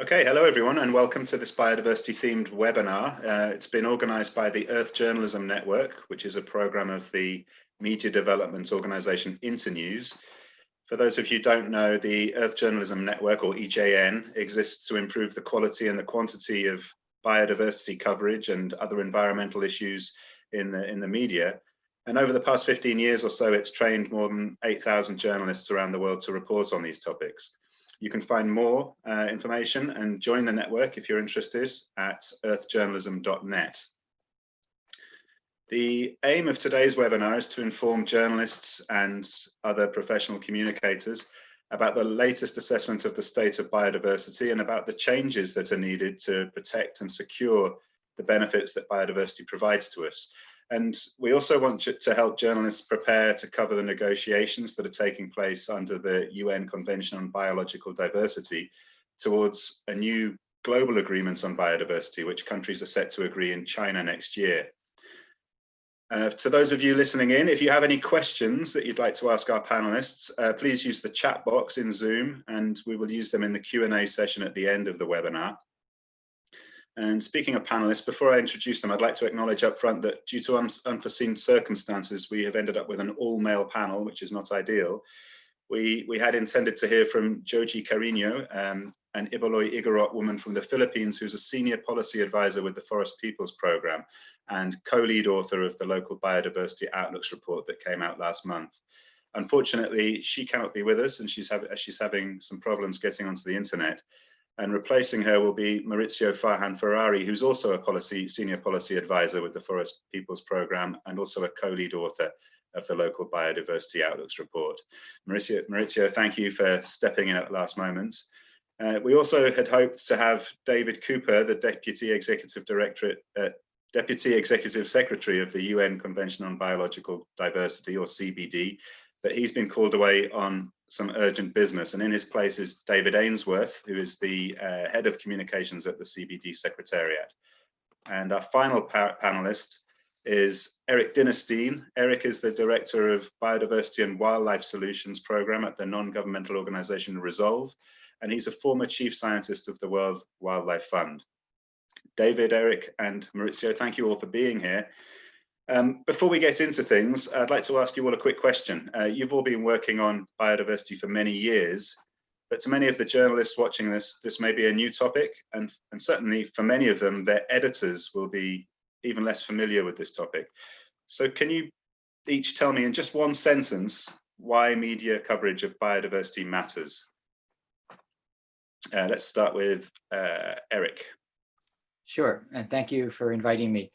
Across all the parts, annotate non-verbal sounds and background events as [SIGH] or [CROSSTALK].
Okay, hello everyone and welcome to this biodiversity themed webinar. Uh, it's been organized by the Earth Journalism Network, which is a program of the media development organization Internews. For those of you who don't know, the Earth Journalism Network, or EJN, exists to improve the quality and the quantity of biodiversity coverage and other environmental issues in the, in the media. And over the past 15 years or so, it's trained more than 8,000 journalists around the world to report on these topics. You can find more uh, information and join the network if you're interested at earthjournalism.net. The aim of today's webinar is to inform journalists and other professional communicators about the latest assessment of the state of biodiversity and about the changes that are needed to protect and secure the benefits that biodiversity provides to us. And we also want to help journalists prepare to cover the negotiations that are taking place under the UN Convention on Biological Diversity towards a new global agreement on biodiversity, which countries are set to agree in China next year. Uh, to those of you listening in, if you have any questions that you'd like to ask our panelists, uh, please use the chat box in Zoom and we will use them in the Q&A session at the end of the webinar. And speaking of panelists, before I introduce them, I'd like to acknowledge up front that due to un unforeseen circumstances, we have ended up with an all-male panel, which is not ideal. We, we had intended to hear from Joji Carino, um, an Ibaloi Igorot woman from the Philippines, who's a senior policy advisor with the Forest Peoples Program and co-lead author of the local biodiversity outlooks report that came out last month. Unfortunately, she cannot be with us and she's, have, she's having some problems getting onto the internet. And replacing her will be Maurizio Farhan Ferrari, who's also a policy senior policy advisor with the Forest Peoples Program and also a co-lead author of the local biodiversity outlooks report. Maurizio, Maurizio, thank you for stepping in at the last moment. Uh, we also had hoped to have David Cooper, the Deputy Executive Director at Deputy Executive Secretary of the UN Convention on Biological Diversity, or CBD, but he's been called away on some urgent business. And in his place is David Ainsworth, who is the uh, head of communications at the CBD Secretariat. And our final panelist is Eric Dinerstein. Eric is the Director of Biodiversity and Wildlife Solutions Program at the non-governmental organization Resolve, and he's a former Chief Scientist of the World Wildlife Fund. David, Eric, and Maurizio, thank you all for being here. Um, before we get into things, I'd like to ask you all a quick question. Uh, you've all been working on biodiversity for many years, but to many of the journalists watching this, this may be a new topic, and, and certainly for many of them, their editors will be even less familiar with this topic. So can you each tell me in just one sentence why media coverage of biodiversity matters? Uh, let's start with uh, Eric. Sure, and thank you for inviting me.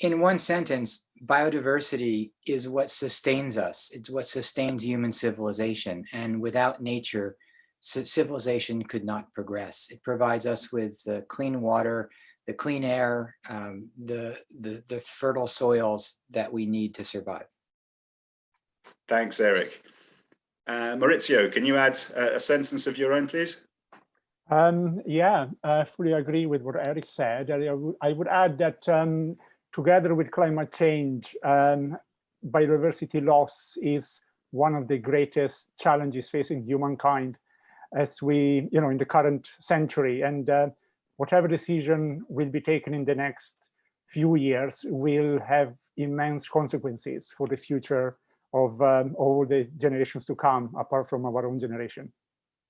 In one sentence, biodiversity is what sustains us. It's what sustains human civilization. And without nature, civilization could not progress. It provides us with the clean water, the clean air, um, the, the, the fertile soils that we need to survive. Thanks, Eric. Uh, Maurizio, can you add a, a sentence of your own, please? Um, yeah, I fully agree with what Eric said. I, I would add that um, together with climate change, um, biodiversity loss is one of the greatest challenges facing humankind as we, you know, in the current century. And uh, whatever decision will be taken in the next few years will have immense consequences for the future of um, all the generations to come, apart from our own generation.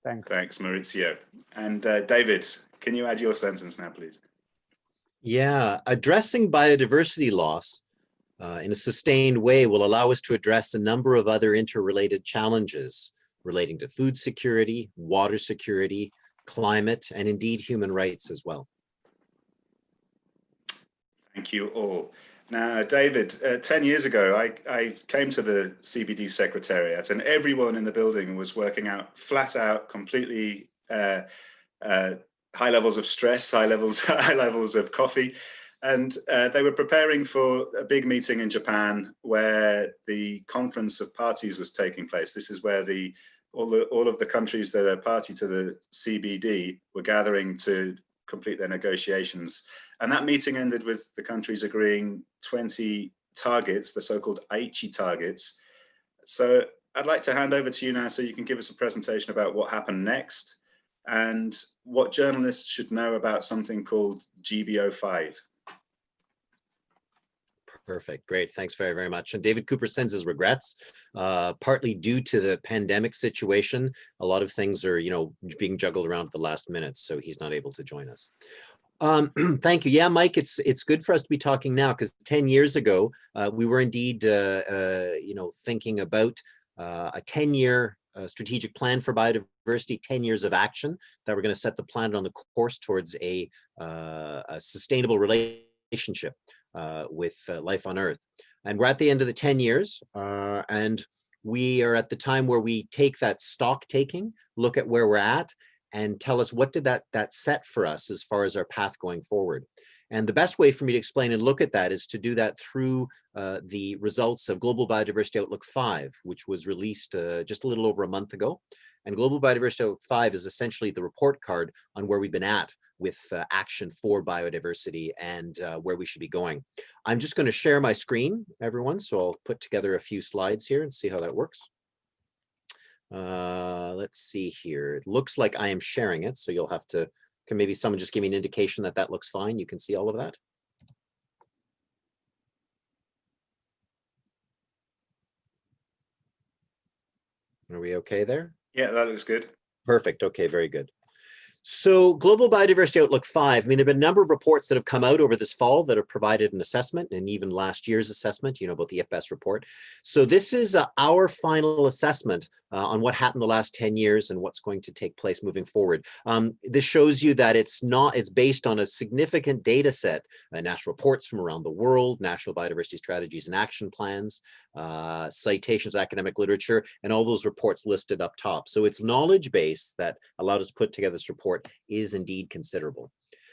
Thanks. Thanks, Maurizio. And uh, David, can you add your sentence now, please? Yeah, addressing biodiversity loss uh, in a sustained way will allow us to address a number of other interrelated challenges relating to food security, water security, climate, and indeed human rights as well. Thank you all. Now, David, uh, 10 years ago, I, I came to the CBD Secretariat and everyone in the building was working out flat out, completely uh, uh, high levels of stress, high levels, [LAUGHS] high levels of coffee. And uh, they were preparing for a big meeting in Japan where the conference of parties was taking place. This is where the all, the, all of the countries that are party to the CBD were gathering to complete their negotiations. And that meeting ended with the countries agreeing 20 targets, the so-called Aichi targets. So I'd like to hand over to you now so you can give us a presentation about what happened next. And what journalists should know about something called GBO5. Perfect. Great. Thanks very, very much. And David Cooper sends his regrets, uh, partly due to the pandemic situation. A lot of things are, you know, being juggled around at the last minute, so he's not able to join us. Um, [CLEARS THROAT] thank you. Yeah, Mike, it's it's good for us to be talking now because 10 years ago, uh, we were indeed, uh, uh you know, thinking about uh, a 10 year uh, strategic plan for biodiversity, 10 years of action that we're going to set the planet on the course towards a, a sustainable relationship uh, with uh, life on Earth. And we're at the end of the 10 years, uh, and we are at the time where we take that stock taking, look at where we're at, and tell us what did that, that set for us as far as our path going forward. And the best way for me to explain and look at that is to do that through uh, the results of Global Biodiversity Outlook 5, which was released uh, just a little over a month ago. And Global Biodiversity Outlook 5 is essentially the report card on where we've been at with uh, action for biodiversity and uh, where we should be going. I'm just going to share my screen, everyone, so I'll put together a few slides here and see how that works. Uh, let's see here. It looks like I am sharing it, so you'll have to, can maybe someone just give me an indication that that looks fine. You can see all of that. Are we okay there? Yeah, that looks good. Perfect. Okay, very good. So Global Biodiversity Outlook 5, I mean, there have been a number of reports that have come out over this fall that have provided an assessment and even last year's assessment, you know, about the IPBES report. So this is uh, our final assessment uh, on what happened the last 10 years and what's going to take place moving forward. Um, this shows you that it's not, it's based on a significant data set, uh, national reports from around the world, national biodiversity strategies and action plans, uh, citations, academic literature, and all those reports listed up top. So it's knowledge base that allowed us to put together this report is indeed considerable.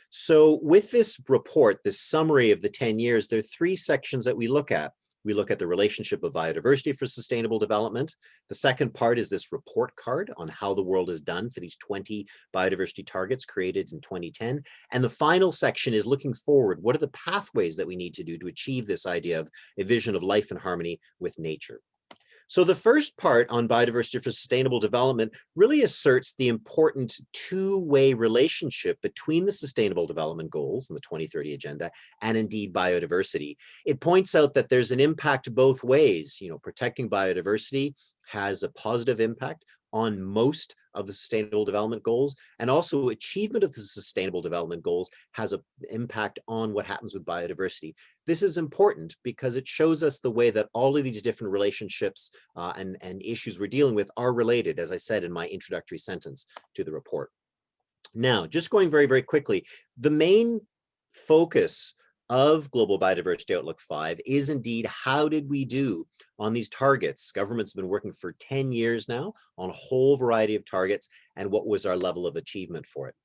So with this report, this summary of the 10 years, there are three sections that we look at. We look at the relationship of biodiversity for sustainable development. The second part is this report card on how the world is done for these 20 biodiversity targets created in 2010. And the final section is looking forward. What are the pathways that we need to do to achieve this idea of a vision of life in harmony with nature? So the first part on biodiversity for sustainable development really asserts the important two-way relationship between the sustainable development goals and the 2030 agenda and indeed biodiversity. It points out that there's an impact both ways, you know, protecting biodiversity has a positive impact on most of the sustainable development goals and also achievement of the sustainable development goals has an impact on what happens with biodiversity. This is important because it shows us the way that all of these different relationships uh, and, and issues we're dealing with are related, as I said in my introductory sentence to the report. Now, just going very, very quickly, the main focus of Global Biodiversity Outlook 5 is indeed how did we do on these targets? Governments have been working for 10 years now on a whole variety of targets and what was our level of achievement for it.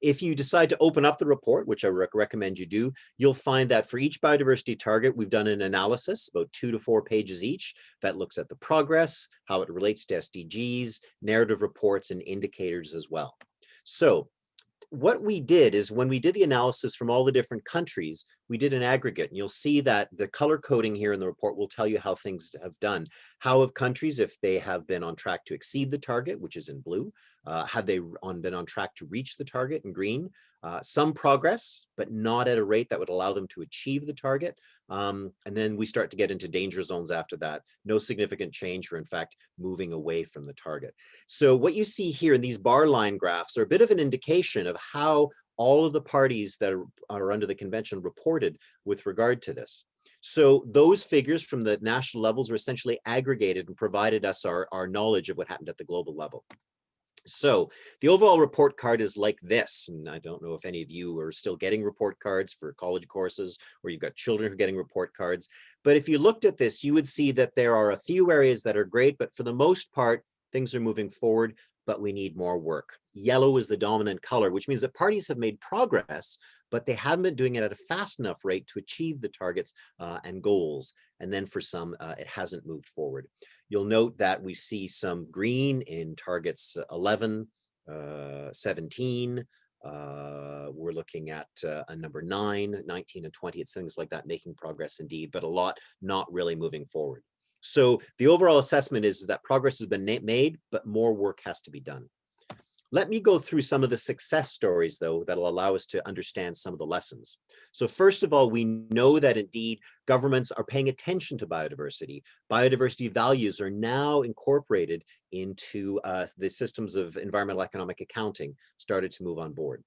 If you decide to open up the report, which I rec recommend you do, you'll find that for each biodiversity target, we've done an analysis, about two to four pages each, that looks at the progress, how it relates to SDGs, narrative reports, and indicators as well. So what we did is when we did the analysis from all the different countries, we did an aggregate and you'll see that the color coding here in the report will tell you how things have done. How have countries, if they have been on track to exceed the target, which is in blue, uh, have they on, been on track to reach the target in green? Uh, some progress, but not at a rate that would allow them to achieve the target. Um, and then we start to get into danger zones after that. No significant change or in fact, moving away from the target. So what you see here in these bar line graphs are a bit of an indication of how all of the parties that are, are under the convention reported with regard to this. So those figures from the national levels were essentially aggregated and provided us our, our knowledge of what happened at the global level. So the overall report card is like this, and I don't know if any of you are still getting report cards for college courses or you've got children who are getting report cards. But if you looked at this, you would see that there are a few areas that are great, but for the most part, things are moving forward but we need more work. Yellow is the dominant color, which means that parties have made progress, but they haven't been doing it at a fast enough rate to achieve the targets uh, and goals. And then for some, uh, it hasn't moved forward. You'll note that we see some green in targets 11, uh, 17, uh, we're looking at uh, a number 9, 19 and 20, it's things like that making progress indeed, but a lot not really moving forward. So the overall assessment is, is that progress has been made, but more work has to be done. Let me go through some of the success stories, though, that'll allow us to understand some of the lessons. So first of all, we know that indeed governments are paying attention to biodiversity. Biodiversity values are now incorporated into uh, the systems of environmental economic accounting started to move on board.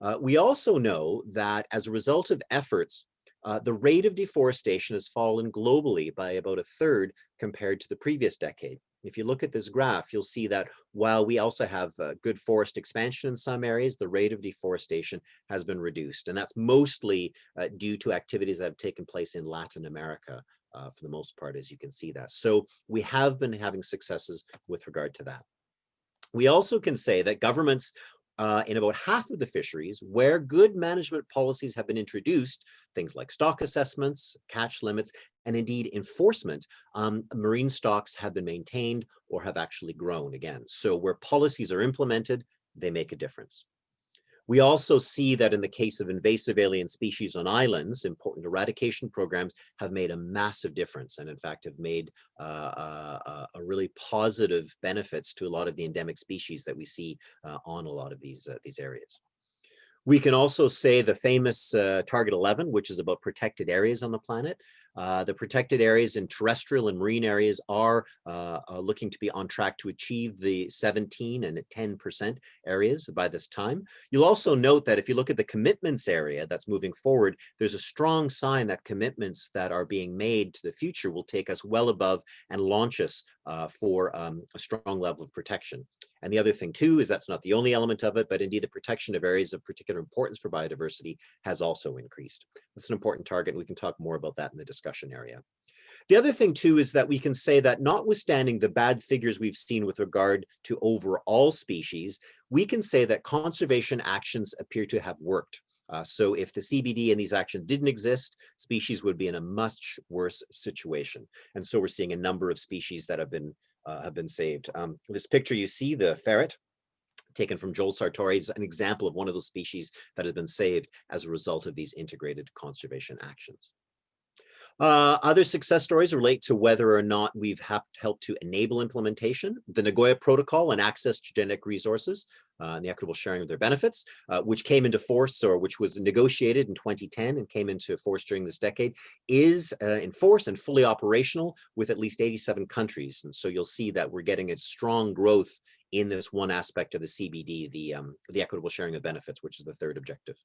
Uh, we also know that as a result of efforts, uh, the rate of deforestation has fallen globally by about a third compared to the previous decade. If you look at this graph, you'll see that while we also have uh, good forest expansion in some areas, the rate of deforestation has been reduced. And that's mostly uh, due to activities that have taken place in Latin America uh, for the most part, as you can see that. So we have been having successes with regard to that. We also can say that governments uh, in about half of the fisheries where good management policies have been introduced, things like stock assessments, catch limits, and indeed enforcement, um, marine stocks have been maintained or have actually grown again. So where policies are implemented, they make a difference. We also see that in the case of invasive alien species on islands, important eradication programs have made a massive difference and in fact have made uh, uh, uh, a really positive benefits to a lot of the endemic species that we see uh, on a lot of these, uh, these areas. We can also say the famous uh, Target 11, which is about protected areas on the planet. Uh, the protected areas in terrestrial and marine areas are uh, uh looking to be on track to achieve the 17 and 10% areas by this time. You'll also note that if you look at the commitments area that's moving forward, there's a strong sign that commitments that are being made to the future will take us well above and launch us uh, for um, a strong level of protection. And the other thing too is that's not the only element of it, but indeed the protection of areas of particular importance for biodiversity has also increased. It's an important target. We can talk more about that in the discussion area. The other thing too is that we can say that notwithstanding the bad figures we've seen with regard to overall species, we can say that conservation actions appear to have worked. Uh, so if the CBD and these actions didn't exist, species would be in a much worse situation. And so we're seeing a number of species that have been uh, have been saved. Um, this picture you see, the ferret, taken from Joel Sartore is an example of one of those species that has been saved as a result of these integrated conservation actions. Uh, other success stories relate to whether or not we've helped to enable implementation. The Nagoya Protocol and access to genetic resources uh, and the equitable sharing of their benefits, uh, which came into force or which was negotiated in 2010 and came into force during this decade, is uh, in force and fully operational with at least 87 countries. And so you'll see that we're getting a strong growth in this one aspect of the CBD, the, um, the equitable sharing of benefits, which is the third objective.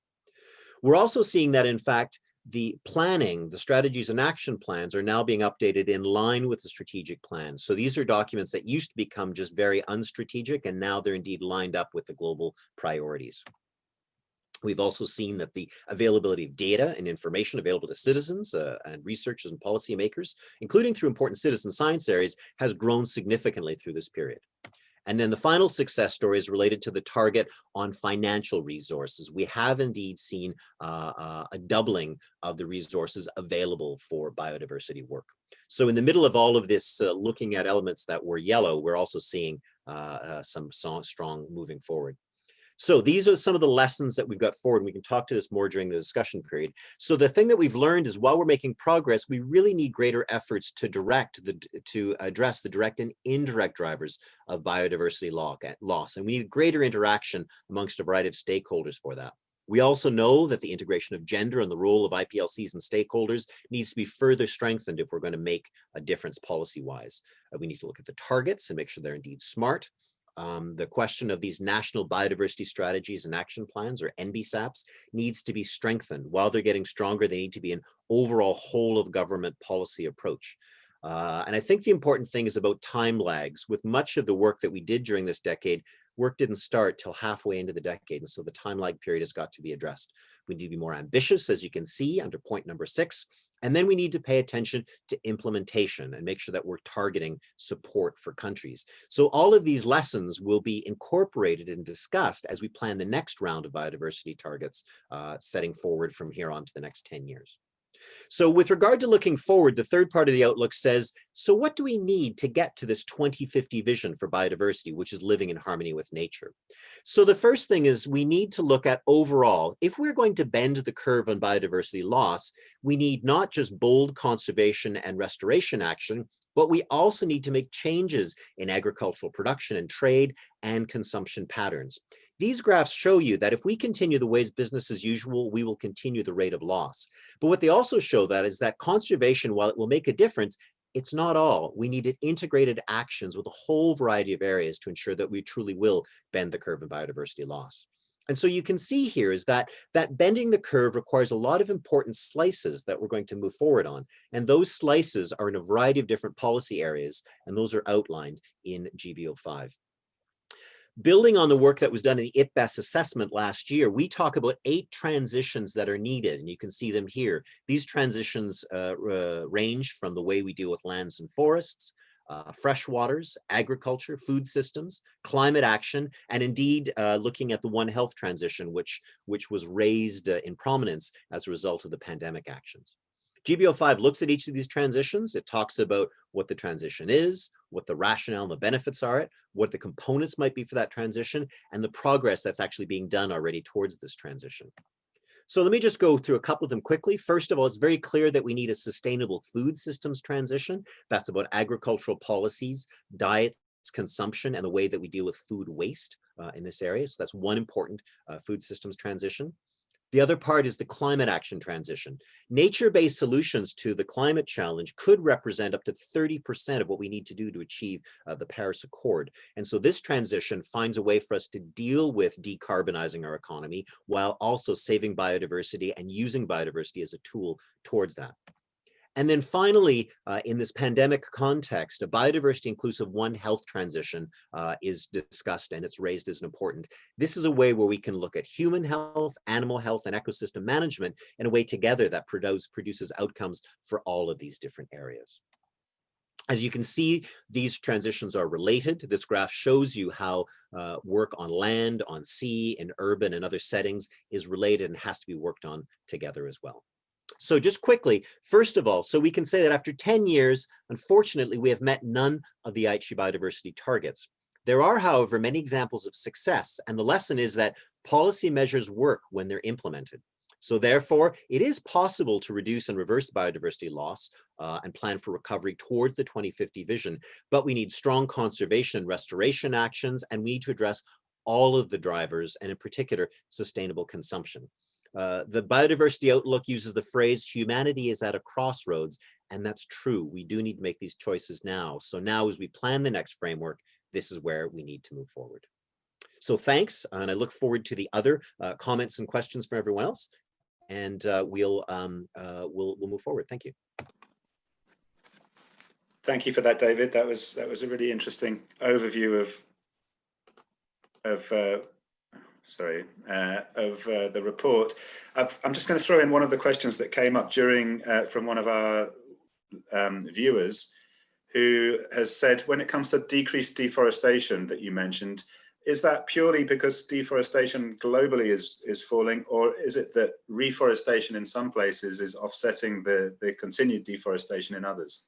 We're also seeing that, in fact, the planning, the strategies and action plans are now being updated in line with the strategic plan. So these are documents that used to become just very unstrategic and now they're indeed lined up with the global priorities. We've also seen that the availability of data and information available to citizens uh, and researchers and policymakers, including through important citizen science areas, has grown significantly through this period. And then the final success story is related to the target on financial resources. We have indeed seen uh, uh, a doubling of the resources available for biodiversity work. So in the middle of all of this, uh, looking at elements that were yellow, we're also seeing uh, uh, some strong moving forward. So these are some of the lessons that we've got forward. We can talk to this more during the discussion period. So the thing that we've learned is while we're making progress, we really need greater efforts to direct the to address the direct and indirect drivers of biodiversity loss. And we need greater interaction amongst a variety of stakeholders for that. We also know that the integration of gender and the role of IPLCs and stakeholders needs to be further strengthened if we're going to make a difference policy-wise. Uh, we need to look at the targets and make sure they're indeed smart. Um, the question of these national biodiversity strategies and action plans or NBSAPs needs to be strengthened. While they're getting stronger, they need to be an overall whole of government policy approach. Uh, and I think the important thing is about time lags. With much of the work that we did during this decade, work didn't start till halfway into the decade. And so the time lag period has got to be addressed. We need to be more ambitious, as you can see under point number six. And then we need to pay attention to implementation and make sure that we're targeting support for countries. So all of these lessons will be incorporated and discussed as we plan the next round of biodiversity targets, uh, setting forward from here on to the next 10 years. So with regard to looking forward, the third part of the outlook says, so what do we need to get to this 2050 vision for biodiversity, which is living in harmony with nature? So the first thing is we need to look at overall, if we're going to bend the curve on biodiversity loss, we need not just bold conservation and restoration action, but we also need to make changes in agricultural production and trade and consumption patterns. These graphs show you that if we continue the ways business as usual, we will continue the rate of loss. But what they also show that is that conservation, while it will make a difference, it's not all. We needed integrated actions with a whole variety of areas to ensure that we truly will bend the curve in biodiversity loss. And so you can see here is that that bending the curve requires a lot of important slices that we're going to move forward on. And those slices are in a variety of different policy areas, and those are outlined in GBO5. Building on the work that was done in the IPBES assessment last year, we talk about eight transitions that are needed, and you can see them here. These transitions uh, uh, range from the way we deal with lands and forests, uh, freshwaters, agriculture, food systems, climate action, and indeed uh, looking at the One Health transition, which, which was raised uh, in prominence as a result of the pandemic actions. GBO5 looks at each of these transitions. It talks about what the transition is, what the rationale and the benefits are, it, what the components might be for that transition, and the progress that's actually being done already towards this transition. So let me just go through a couple of them quickly. First of all, it's very clear that we need a sustainable food systems transition. That's about agricultural policies, diets, consumption, and the way that we deal with food waste uh, in this area. So that's one important uh, food systems transition. The other part is the climate action transition. Nature-based solutions to the climate challenge could represent up to 30% of what we need to do to achieve uh, the Paris Accord. And so this transition finds a way for us to deal with decarbonizing our economy while also saving biodiversity and using biodiversity as a tool towards that. And then finally, uh, in this pandemic context, a biodiversity inclusive One Health transition uh, is discussed and it's raised as an important. This is a way where we can look at human health, animal health, and ecosystem management in a way together that produce, produces outcomes for all of these different areas. As you can see, these transitions are related. This graph shows you how uh, work on land, on sea, in urban and other settings is related and has to be worked on together as well. So just quickly, first of all, so we can say that after 10 years, unfortunately, we have met none of the Aichi biodiversity targets. There are, however, many examples of success, and the lesson is that policy measures work when they're implemented. So therefore, it is possible to reduce and reverse biodiversity loss uh, and plan for recovery towards the 2050 vision, but we need strong conservation and restoration actions, and we need to address all of the drivers, and in particular, sustainable consumption. Uh, the biodiversity outlook uses the phrase humanity is at a crossroads and that's true. We do need to make these choices now. So now as we plan the next framework this is where we need to move forward. So thanks and i look forward to the other uh, comments and questions from everyone else. And uh, we'll um, uh, we'll we'll move forward. Thank you. Thank you for that david. That was that was a really interesting overview of of uh, sorry, uh, of uh, the report. i am just going to throw in one of the questions that came up during uh, from one of our um, viewers who has said, when it comes to decreased deforestation that you mentioned, is that purely because deforestation globally is is falling, or is it that reforestation in some places is offsetting the the continued deforestation in others?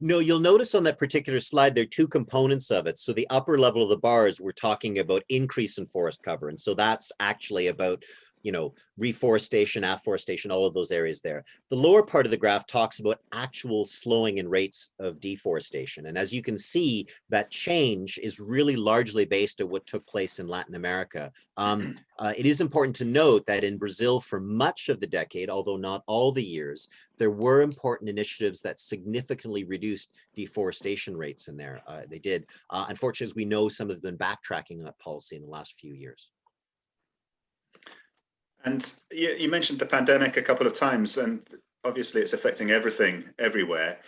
No, you'll notice on that particular slide, there are two components of it. So the upper level of the bars, we're talking about increase in forest cover. And so that's actually about you know, reforestation, afforestation, all of those areas there. The lower part of the graph talks about actual slowing in rates of deforestation. And as you can see, that change is really largely based on what took place in Latin America. Um, [CLEARS THROAT] uh, it is important to note that in Brazil for much of the decade, although not all the years, there were important initiatives that significantly reduced deforestation rates in there. Uh, they did. Uh, unfortunately, as we know, some have been backtracking that policy in the last few years. And you, you, mentioned the pandemic a couple of times, and obviously it's affecting everything everywhere.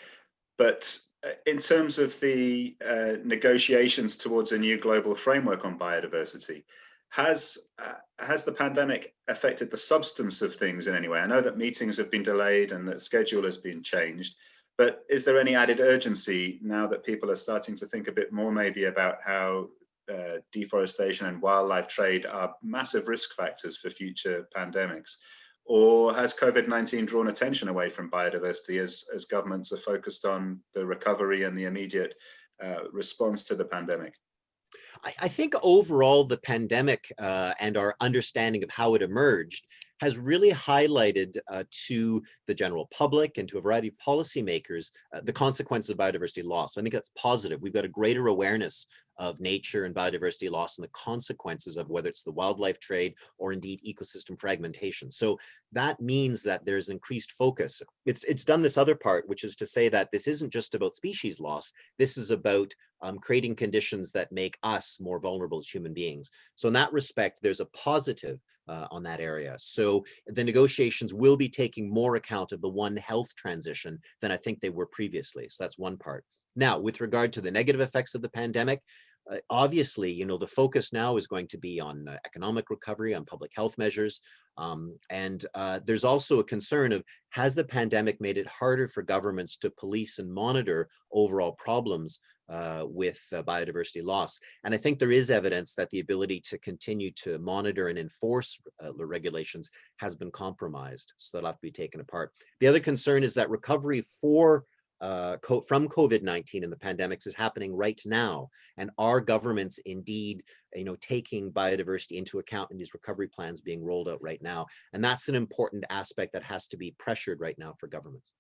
But uh, in terms of the uh, negotiations towards a new global framework on biodiversity, has uh, has the pandemic affected the substance of things in any way? I know that meetings have been delayed and that schedule has been changed, but is there any added urgency now that people are starting to think a bit more maybe about how uh, deforestation and wildlife trade are massive risk factors for future pandemics. Or has COVID-19 drawn attention away from biodiversity as, as governments are focused on the recovery and the immediate uh, response to the pandemic? I, I think overall the pandemic uh, and our understanding of how it emerged has really highlighted uh, to the general public and to a variety of policymakers uh, the consequences of biodiversity loss. So I think that's positive. We've got a greater awareness of nature and biodiversity loss and the consequences of whether it's the wildlife trade or indeed ecosystem fragmentation. So that means that there's increased focus. It's, it's done this other part, which is to say that this isn't just about species loss. This is about um, creating conditions that make us more vulnerable as human beings. So in that respect, there's a positive uh, on that area. So the negotiations will be taking more account of the One Health transition than I think they were previously. So that's one part. Now, with regard to the negative effects of the pandemic, uh, obviously, you know, the focus now is going to be on uh, economic recovery, on public health measures. Um, and uh, there's also a concern of, has the pandemic made it harder for governments to police and monitor overall problems uh, with uh, biodiversity loss? And I think there is evidence that the ability to continue to monitor and enforce uh, regulations has been compromised. So that'll have to be taken apart. The other concern is that recovery for uh, from COVID-19 and the pandemics is happening right now. And are governments indeed, you know, taking biodiversity into account in these recovery plans being rolled out right now. And that's an important aspect that has to be pressured right now for governments.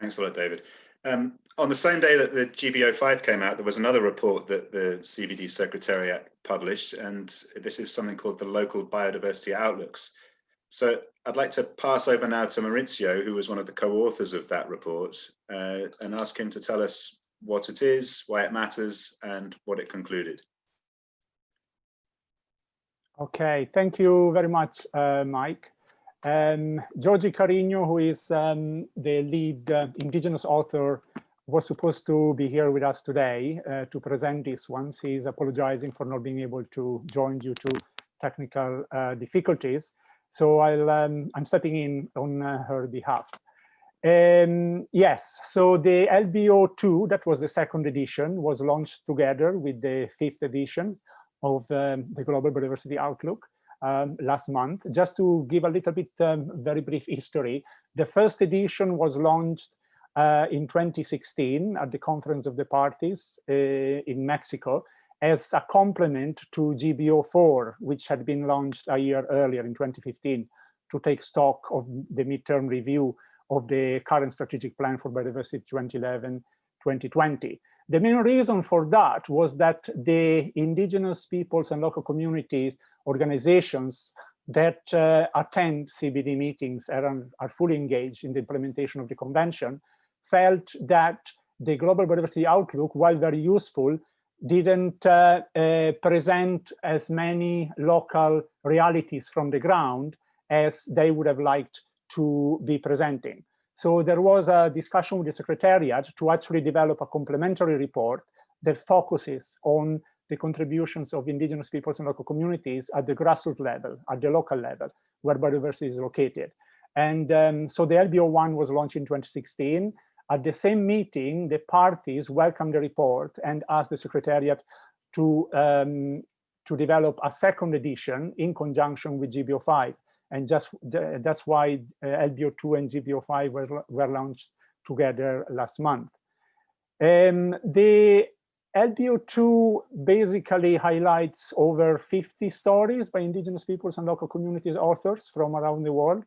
Thanks a lot, David. Um, on the same day that the GBO5 came out, there was another report that the CBD Secretariat published, and this is something called the Local Biodiversity Outlooks. So I'd like to pass over now to Maurizio, who was one of the co-authors of that report, uh, and ask him to tell us what it is, why it matters, and what it concluded. Okay, thank you very much, uh, Mike. Um, Joji Carino, who is um, the lead uh, indigenous author, was supposed to be here with us today uh, to present this once. He's apologizing for not being able to join due to technical uh, difficulties. So I'll, um, I'm stepping in on uh, her behalf. Um, yes, so the LBO2, that was the second edition, was launched together with the fifth edition of um, the Global Biodiversity Outlook um, last month. Just to give a little bit um, very brief history, the first edition was launched uh, in 2016 at the Conference of the Parties uh, in Mexico as a complement to GBO4, which had been launched a year earlier in 2015 to take stock of the midterm review of the current strategic plan for biodiversity 2011-2020. The main reason for that was that the indigenous peoples and local communities organizations that uh, attend CBD meetings and are fully engaged in the implementation of the convention felt that the global biodiversity outlook, while very useful, didn't uh, uh, present as many local realities from the ground as they would have liked to be presenting. So there was a discussion with the Secretariat to actually develop a complementary report that focuses on the contributions of indigenous peoples and local communities at the grassroots level, at the local level, where biodiversity is located. And um, so the LBO1 was launched in 2016. At the same meeting, the parties welcomed the report and asked the Secretariat to, um, to develop a second edition in conjunction with GBO5. And just that's why uh, LBO2 and GBO5 were, were launched together last month. Um, the LBO2 basically highlights over 50 stories by indigenous peoples and local communities authors from around the world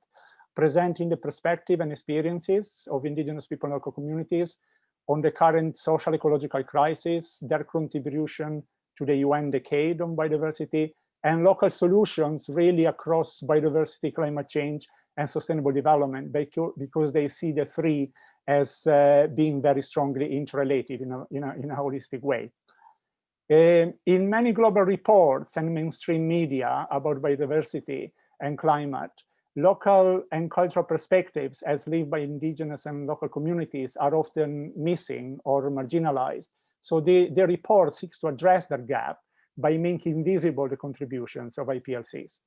presenting the perspective and experiences of indigenous people and local communities on the current social ecological crisis, their contribution to the UN decade on biodiversity, and local solutions really across biodiversity, climate change, and sustainable development because they see the three as uh, being very strongly interrelated in a, in a, in a holistic way. Uh, in many global reports and mainstream media about biodiversity and climate, local and cultural perspectives as lived by indigenous and local communities are often missing or marginalized. So the, the report seeks to address that gap by making visible the contributions of IPLCs.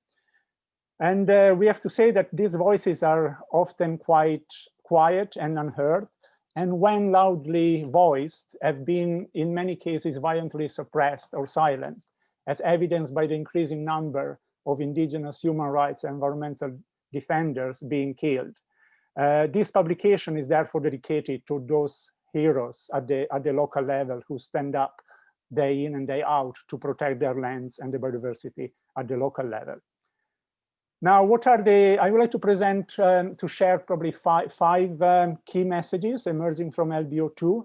And uh, we have to say that these voices are often quite quiet and unheard, and when loudly voiced, have been in many cases violently suppressed or silenced, as evidenced by the increasing number of indigenous human rights and environmental defenders being killed. Uh, this publication is therefore dedicated to those heroes at the, at the local level who stand up day in and day out to protect their lands and the biodiversity at the local level. Now, what are the, I would like to present, um, to share probably five, five um, key messages emerging from LBO2.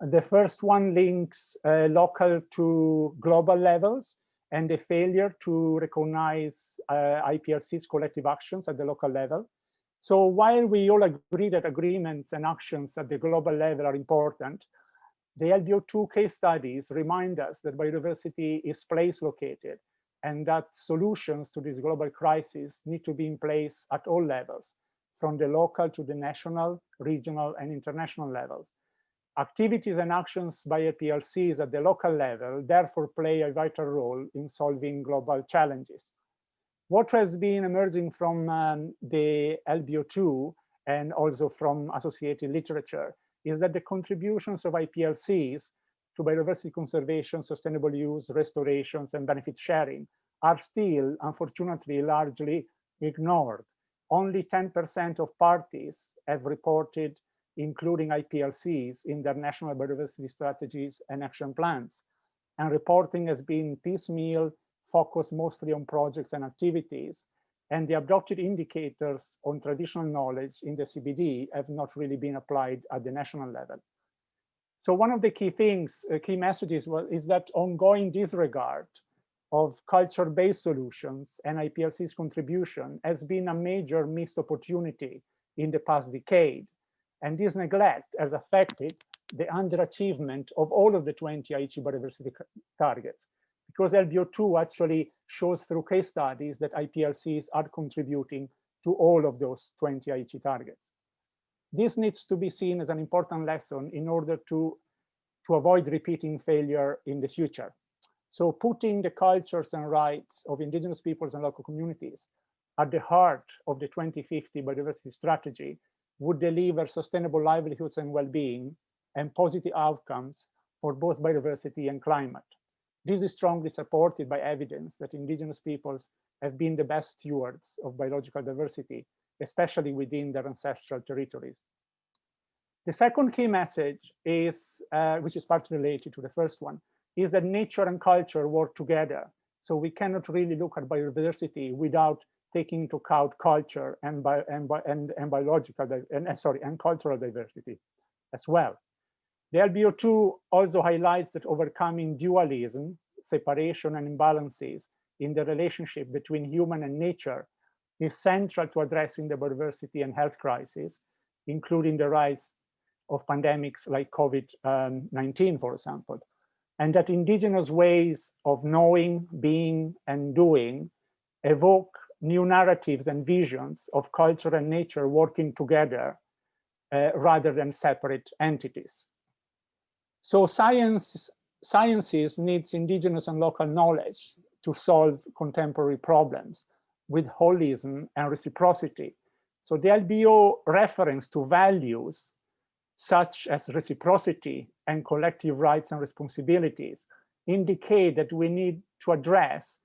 The first one links uh, local to global levels and the failure to recognize uh, IPLC's collective actions at the local level. So while we all agree that agreements and actions at the global level are important, the LBO2 case studies remind us that biodiversity is place located and that solutions to this global crisis need to be in place at all levels, from the local to the national, regional, and international levels. Activities and actions by IPLCs at the local level therefore play a vital role in solving global challenges. What has been emerging from um, the LBO2 and also from associated literature is that the contributions of IPLCs to biodiversity conservation, sustainable use, restorations, and benefit sharing are still, unfortunately, largely ignored. Only 10% of parties have reported including IPLCs in their national biodiversity strategies and action plans. And reporting has been piecemeal, focused mostly on projects and activities, and the adopted indicators on traditional knowledge in the CBD have not really been applied at the national level. So one of the key things, uh, key messages was, is that ongoing disregard of culture-based solutions and IPLC's contribution has been a major missed opportunity in the past decade. And this neglect has affected the underachievement of all of the 20 Aichi biodiversity targets because LBO2 actually shows through case studies that IPLCs are contributing to all of those 20 Aichi targets. This needs to be seen as an important lesson in order to, to avoid repeating failure in the future. So putting the cultures and rights of indigenous peoples and local communities at the heart of the 2050 biodiversity strategy would deliver sustainable livelihoods and well-being and positive outcomes for both biodiversity and climate. This is strongly supported by evidence that indigenous peoples have been the best stewards of biological diversity, especially within their ancestral territories. The second key message is, uh, which is partly related to the first one, is that nature and culture work together. So we cannot really look at biodiversity without taking into account culture and, and, and, and biological and uh, sorry and cultural diversity as well. The LBO2 also highlights that overcoming dualism, separation and imbalances in the relationship between human and nature is central to addressing the biodiversity and health crisis, including the rise of pandemics like COVID-19, um, for example, and that indigenous ways of knowing, being, and doing evoke new narratives and visions of culture and nature working together uh, rather than separate entities. So science, sciences needs indigenous and local knowledge to solve contemporary problems with holism and reciprocity. So the LBO reference to values such as reciprocity and collective rights and responsibilities indicate that we need to address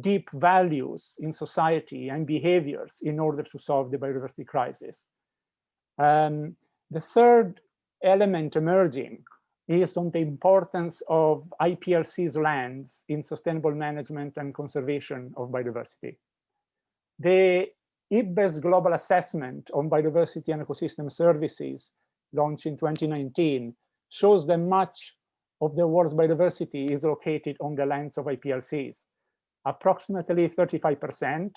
deep values in society and behaviors in order to solve the biodiversity crisis. Um, the third element emerging is on the importance of IPLC's lands in sustainable management and conservation of biodiversity. The IPBES Global Assessment on Biodiversity and Ecosystem Services, launched in 2019, shows that much of the world's biodiversity is located on the lands of IPLCs. Approximately 35%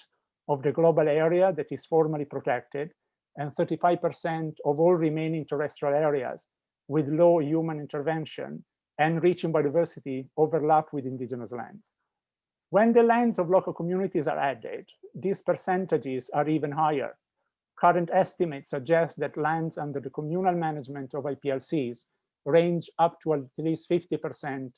of the global area that is formally protected and 35% of all remaining terrestrial areas with low human intervention and rich in biodiversity overlap with indigenous lands. When the lands of local communities are added, these percentages are even higher. Current estimates suggest that lands under the communal management of IPLCs range up to at least 50%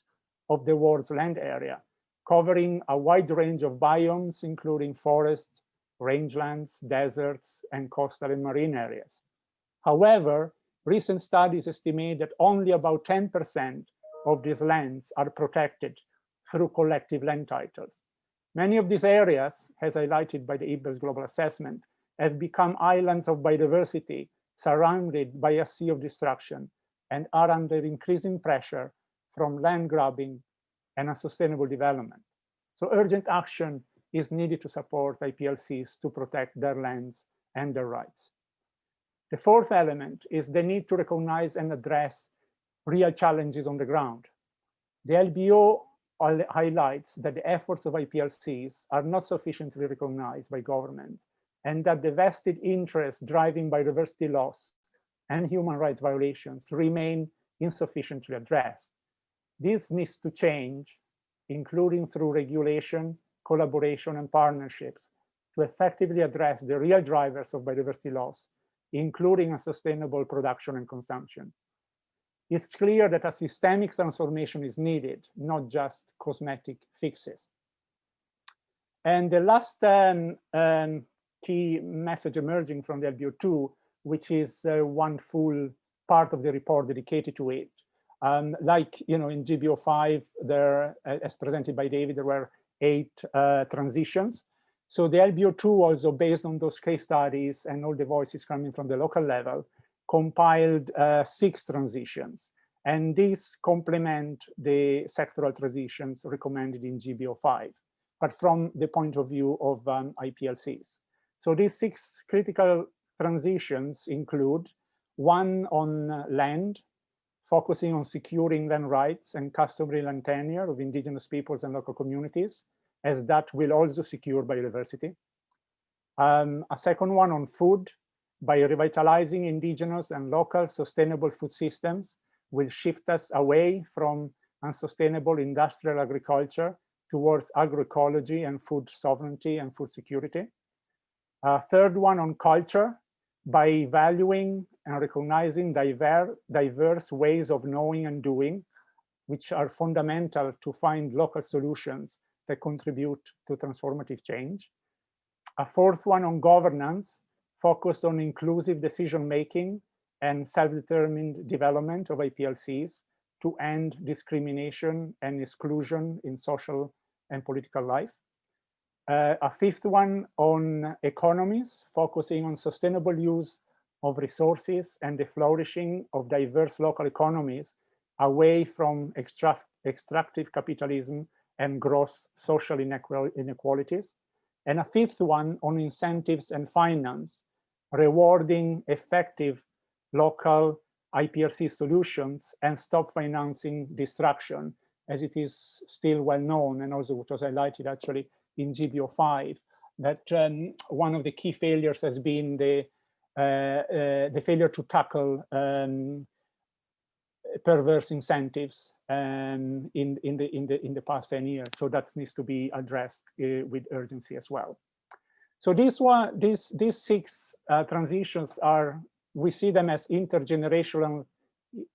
of the world's land area, covering a wide range of biomes, including forests, rangelands, deserts, and coastal and marine areas. However, recent studies estimate that only about 10% of these lands are protected through collective land titles. Many of these areas, as highlighted by the IPBES global assessment, have become islands of biodiversity surrounded by a sea of destruction and are under increasing pressure from land grabbing and unsustainable development. So urgent action is needed to support IPLCs to protect their lands and their rights. The fourth element is the need to recognize and address real challenges on the ground. The LBO highlights that the efforts of IPLCs are not sufficiently recognized by governments and that the vested interests driving biodiversity loss and human rights violations remain insufficiently addressed. This needs to change, including through regulation, collaboration, and partnerships to effectively address the real drivers of biodiversity loss, including unsustainable production and consumption. It's clear that a systemic transformation is needed, not just cosmetic fixes. And the last um, um, key message emerging from the LBO2, which is uh, one full part of the report dedicated to it. Um, like, you know, in GBO5, there, as presented by David, there were eight uh, transitions. So the LBO2 also based on those case studies and all the voices coming from the local level, compiled uh, six transitions. And these complement the sectoral transitions recommended in GBO5, but from the point of view of um, IPLCs. So these six critical transitions include one on land, focusing on securing land rights and customary land tenure of indigenous peoples and local communities, as that will also secure biodiversity. Um, a second one on food, by revitalizing indigenous and local sustainable food systems will shift us away from unsustainable industrial agriculture towards agroecology and food sovereignty and food security. A third one on culture, by valuing and recognizing diverse, diverse ways of knowing and doing, which are fundamental to find local solutions that contribute to transformative change. A fourth one on governance, focused on inclusive decision-making and self-determined development of IPLCs to end discrimination and exclusion in social and political life. Uh, a fifth one on economies, focusing on sustainable use of resources and the flourishing of diverse local economies away from extract extractive capitalism and gross social inequalities. And a fifth one on incentives and finance, rewarding effective local IPLC solutions and stop financing destruction, as it is still well known and also what was highlighted actually in GBO5, that um, one of the key failures has been the uh, uh, the failure to tackle um, perverse incentives um, in in the in the in the past 10 years. So that needs to be addressed uh, with urgency as well. So these one these these six uh, transitions are we see them as intergenerational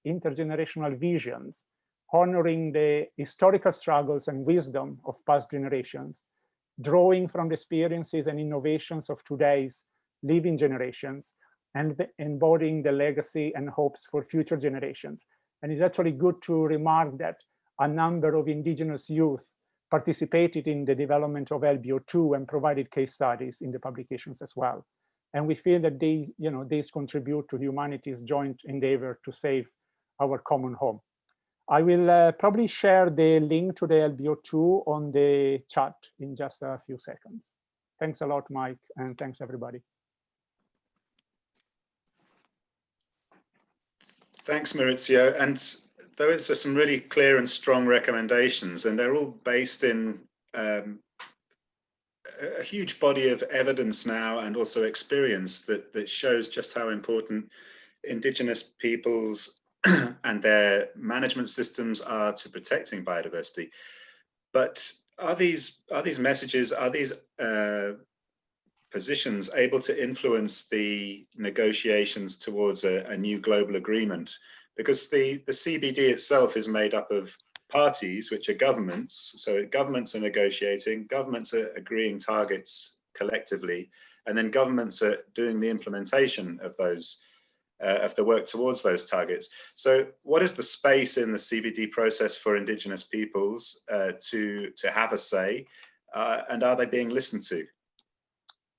intergenerational visions honoring the historical struggles and wisdom of past generations drawing from the experiences and innovations of today's living generations and embodying the legacy and hopes for future generations. And it's actually good to remark that a number of indigenous youth participated in the development of LBO2 and provided case studies in the publications as well. And we feel that they, you know, these contribute to humanity's joint endeavor to save our common home. I will uh, probably share the link to the LBO2 on the chat in just a few seconds. Thanks a lot, Mike, and thanks everybody. Thanks, Maurizio. And those are some really clear and strong recommendations, and they're all based in um, a huge body of evidence now and also experience that, that shows just how important Indigenous peoples [CLEARS THROAT] and their management systems are to protecting biodiversity. But are these are these messages, are these uh, positions able to influence the negotiations towards a, a, new global agreement? Because the, the CBD itself is made up of parties, which are governments. So governments are negotiating, governments are agreeing targets collectively, and then governments are doing the implementation of those uh, of the work towards those targets. So what is the space in the CBD process for indigenous peoples uh, to, to have a say Uh, and are they being listened to?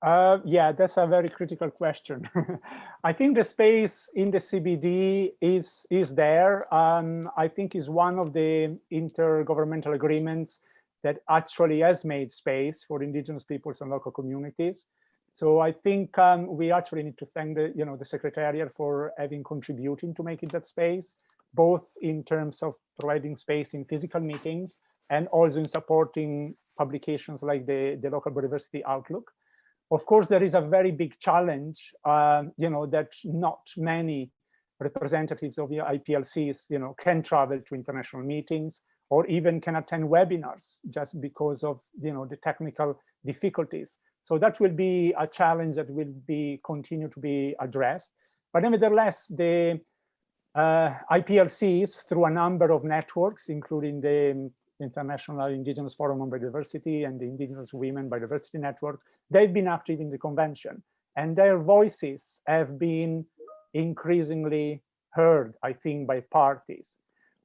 Uh, yeah, that's a very critical question. [LAUGHS] I think the space in the CBD is is there. Um, I think is one of the intergovernmental agreements that actually has made space for indigenous peoples and local communities. So I think um, we actually need to thank the you know the secretariat for having contributing to making that space, both in terms of providing space in physical meetings and also in supporting publications like the the local biodiversity outlook. Of course, there is a very big challenge, um, you know, that not many representatives of the IPLCs, you know, can travel to international meetings or even can attend webinars just because of, you know, the technical difficulties. So that will be a challenge that will be continue to be addressed. But nevertheless, the uh, IPLCs through a number of networks, including the International Indigenous Forum on Biodiversity and the Indigenous Women Biodiversity Network, they've been active in the convention and their voices have been increasingly heard, I think, by parties.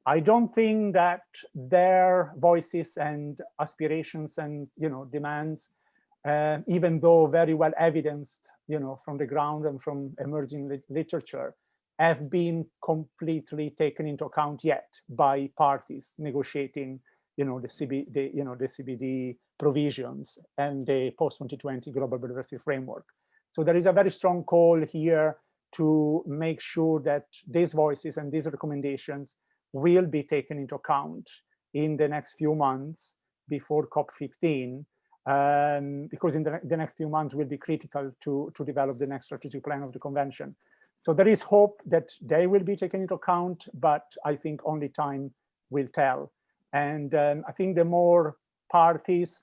I don't think that their voices and aspirations and you know demands, uh, even though very well evidenced, you know, from the ground and from emerging li literature, have been completely taken into account yet by parties negotiating you know, the, CB, the, you know, the CBD provisions and the post-2020 global biodiversity framework. So there is a very strong call here to make sure that these voices and these recommendations will be taken into account in the next few months before COP15, um, because in the, the, next few months will be critical to, to develop the next strategic plan of the convention. So there is hope that they will be taken into account, but I think only time will tell. And um, I think the more parties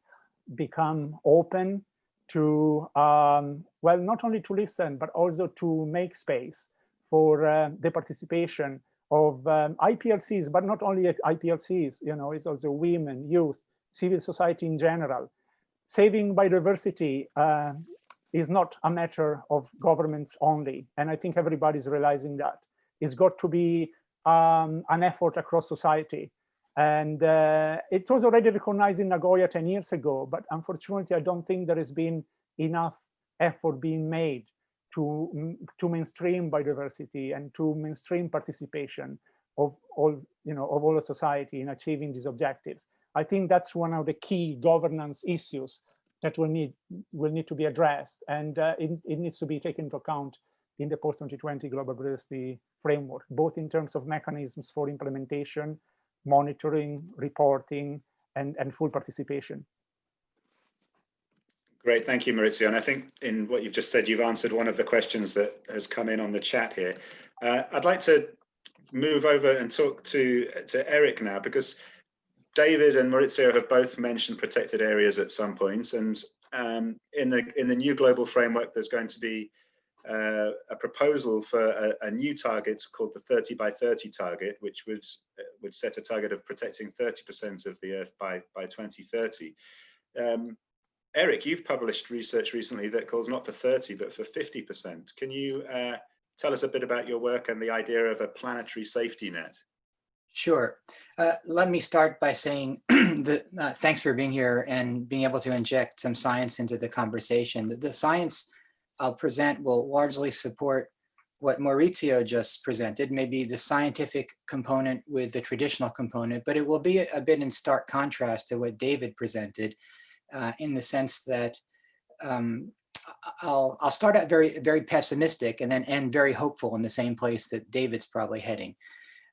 become open to, um, well, not only to listen, but also to make space for uh, the participation of um, IPLCs, but not only IPLCs, you know, it's also women, youth, civil society in general. Saving biodiversity uh, is not a matter of governments only. And I think everybody's realizing that. It's got to be um, an effort across society and uh, it was already recognized in Nagoya 10 years ago, but unfortunately, I don't think there has been enough effort being made to, to mainstream biodiversity and to mainstream participation of all, you know, of all society in achieving these objectives. I think that's one of the key governance issues that will need will need to be addressed, and uh, it, it needs to be taken into account in the post-2020 global biodiversity framework, both in terms of mechanisms for implementation monitoring, reporting, and, and full participation. Great, thank you, Maurizio. And I think in what you've just said, you've answered one of the questions that has come in on the chat here. Uh, I'd like to move over and talk to, to Eric now, because David and Maurizio have both mentioned protected areas at some points. And um, in, the, in the new global framework, there's going to be uh, a proposal for a, a, new target called the 30 by 30 target, which would uh, would set a target of protecting 30% of the Earth by by 2030. Um, Eric, you've published research recently that calls not for 30 but for 50%. Can you uh, tell us a bit about your work and the idea of a planetary safety net? Sure. Uh, let me start by saying [CLEARS THROAT] that uh, thanks for being here and being able to inject some science into the conversation. The, the science I'll present will largely support what Maurizio just presented, maybe the scientific component with the traditional component, but it will be a, bit in stark contrast to what David presented uh, in the sense that um, I'll, I'll start out very, very pessimistic and then end very hopeful in the same place that David's probably heading.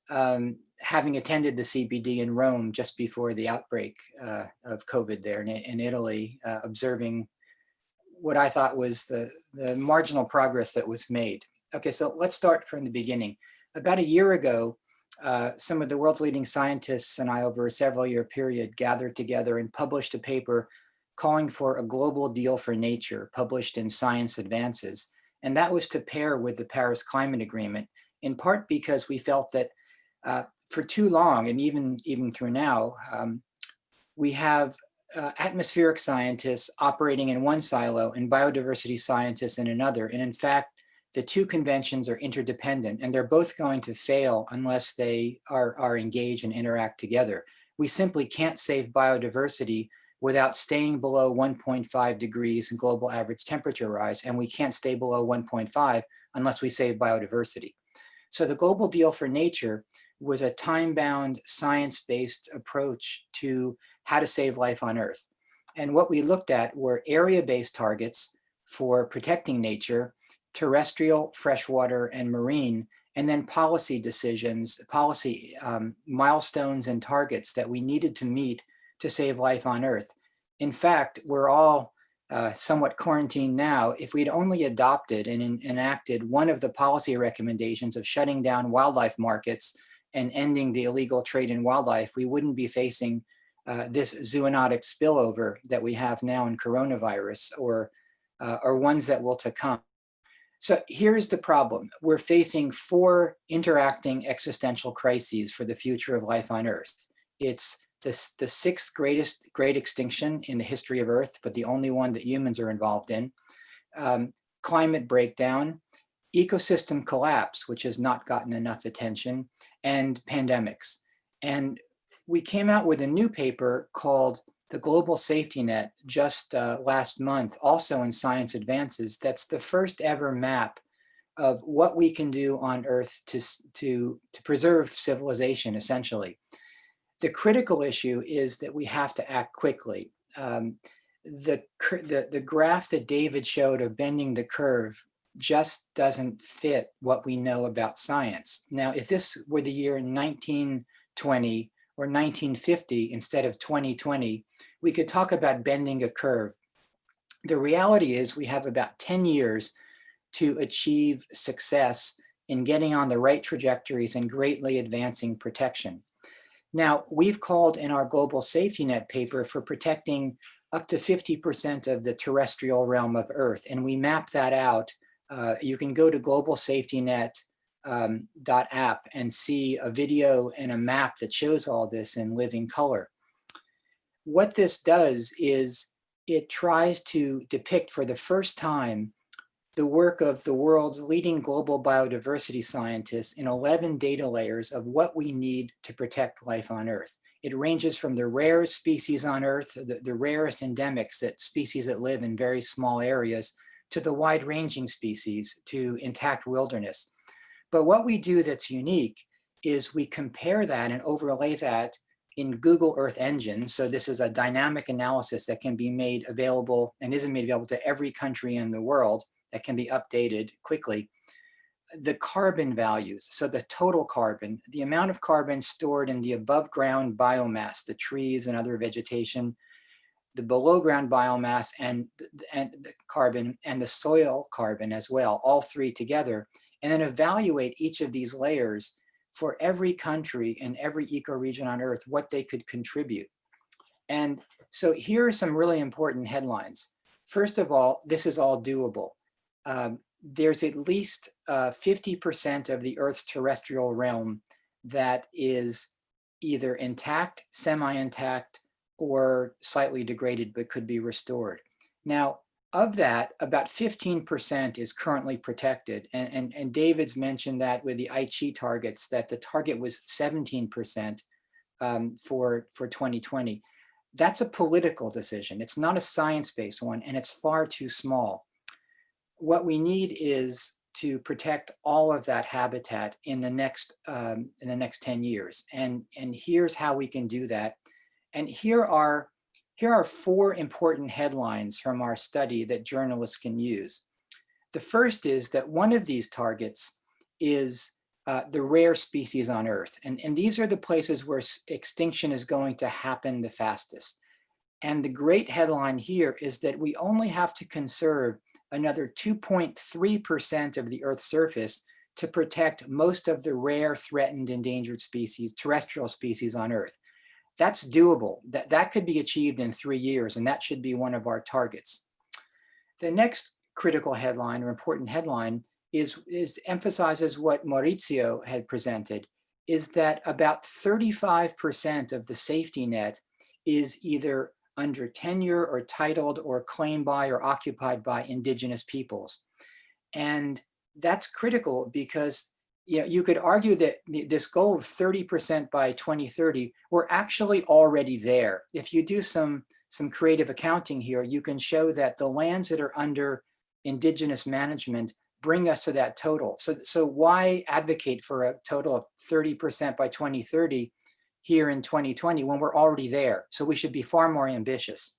Um, having attended the CBD in Rome just before the outbreak uh, of COVID there in, in Italy, uh, observing what I thought was the, the marginal progress that was made. Okay, so let's start from the beginning. About a year ago, uh, some of the world's leading scientists and I over a several year period gathered together and published a paper calling for a global deal for nature published in Science Advances. And that was to pair with the Paris Climate Agreement, in part because we felt that uh, for too long, and even, even through now, um, we have uh, atmospheric scientists operating in one silo and biodiversity scientists in another. And in fact, the two conventions are interdependent and they're both going to fail unless they are, are engaged and interact together. We simply can't save biodiversity without staying below 1.5 degrees in global average temperature rise. And we can't stay below 1.5 unless we save biodiversity. So the global deal for nature was a time-bound, science-based approach to how to save life on Earth. And what we looked at were area-based targets for protecting nature, terrestrial, freshwater, and marine, and then policy decisions, policy um, milestones and targets that we needed to meet to save life on Earth. In fact, we're all uh, somewhat quarantined now. If we'd only adopted and en enacted one of the policy recommendations of shutting down wildlife markets and ending the illegal trade in wildlife, we wouldn't be facing uh, this zoonotic spillover that we have now in coronavirus or, uh, or ones that will to come. So here's the problem. We're facing four interacting existential crises for the future of life on Earth. It's this, the sixth greatest great extinction in the history of Earth, but the only one that humans are involved in. Um, climate breakdown, ecosystem collapse, which has not gotten enough attention, and pandemics. And we came out with a new paper called the Global Safety Net just uh, last month, also in Science Advances, that's the first ever map of what we can do on Earth to, to, to preserve civilization, essentially. The critical issue is that we have to act quickly. Um, the, the, the graph that David showed of bending the curve just doesn't fit what we know about science. Now, if this were the year 1920, or 1950 instead of 2020, we could talk about bending a curve. The reality is we have about 10 years to achieve success in getting on the right trajectories and greatly advancing protection. Now, we've called in our global safety net paper for protecting up to 50% of the terrestrial realm of Earth, and we map that out. Uh, you can go to Global Safety Net um, .app and see a video and a map that shows all this in living color. What this does is it tries to depict for the first time the work of the world's leading global biodiversity scientists in 11 data layers of what we need to protect life on Earth. It ranges from the rarest species on Earth, the, the rarest endemics, that species that live in very small areas, to the wide-ranging species, to intact wilderness. But what we do that's unique is we compare that and overlay that in Google Earth Engine. So this is a dynamic analysis that can be made available and isn't made available to every country in the world that can be updated quickly. The carbon values, so the total carbon, the amount of carbon stored in the above ground biomass, the trees and other vegetation, the below ground biomass and, and the carbon and the soil carbon as well, all three together and then evaluate each of these layers for every country and every ecoregion on earth, what they could contribute. And so here are some really important headlines. First of all, this is all doable. Um, there's at least 50% uh, of the Earth's terrestrial realm that is either intact, semi-intact, or slightly degraded, but could be restored. Now, of that, about 15% is currently protected. And, and, and David's mentioned that with the Aichi targets, that the target was 17% um, for, for 2020. That's a political decision. It's not a science-based one, and it's far too small. What we need is to protect all of that habitat in the next um, in the next 10 years. And, and here's how we can do that. And here are here are four important headlines from our study that journalists can use. The first is that one of these targets is uh, the rare species on Earth. And, and these are the places where extinction is going to happen the fastest. And the great headline here is that we only have to conserve another 2.3% of the Earth's surface to protect most of the rare, threatened, endangered species, terrestrial species on Earth. That's doable. That, that could be achieved in three years, and that should be one of our targets. The next critical headline or important headline is, is emphasizes what Maurizio had presented, is that about 35% of the safety net is either under tenure or titled or claimed by or occupied by indigenous peoples. And that's critical because you know, you could argue that this goal of 30% by 2030, we're actually already there. If you do some, some creative accounting here, you can show that the lands that are under indigenous management bring us to that total. So, so why advocate for a total of 30% by 2030 here in 2020 when we're already there? So we should be far more ambitious.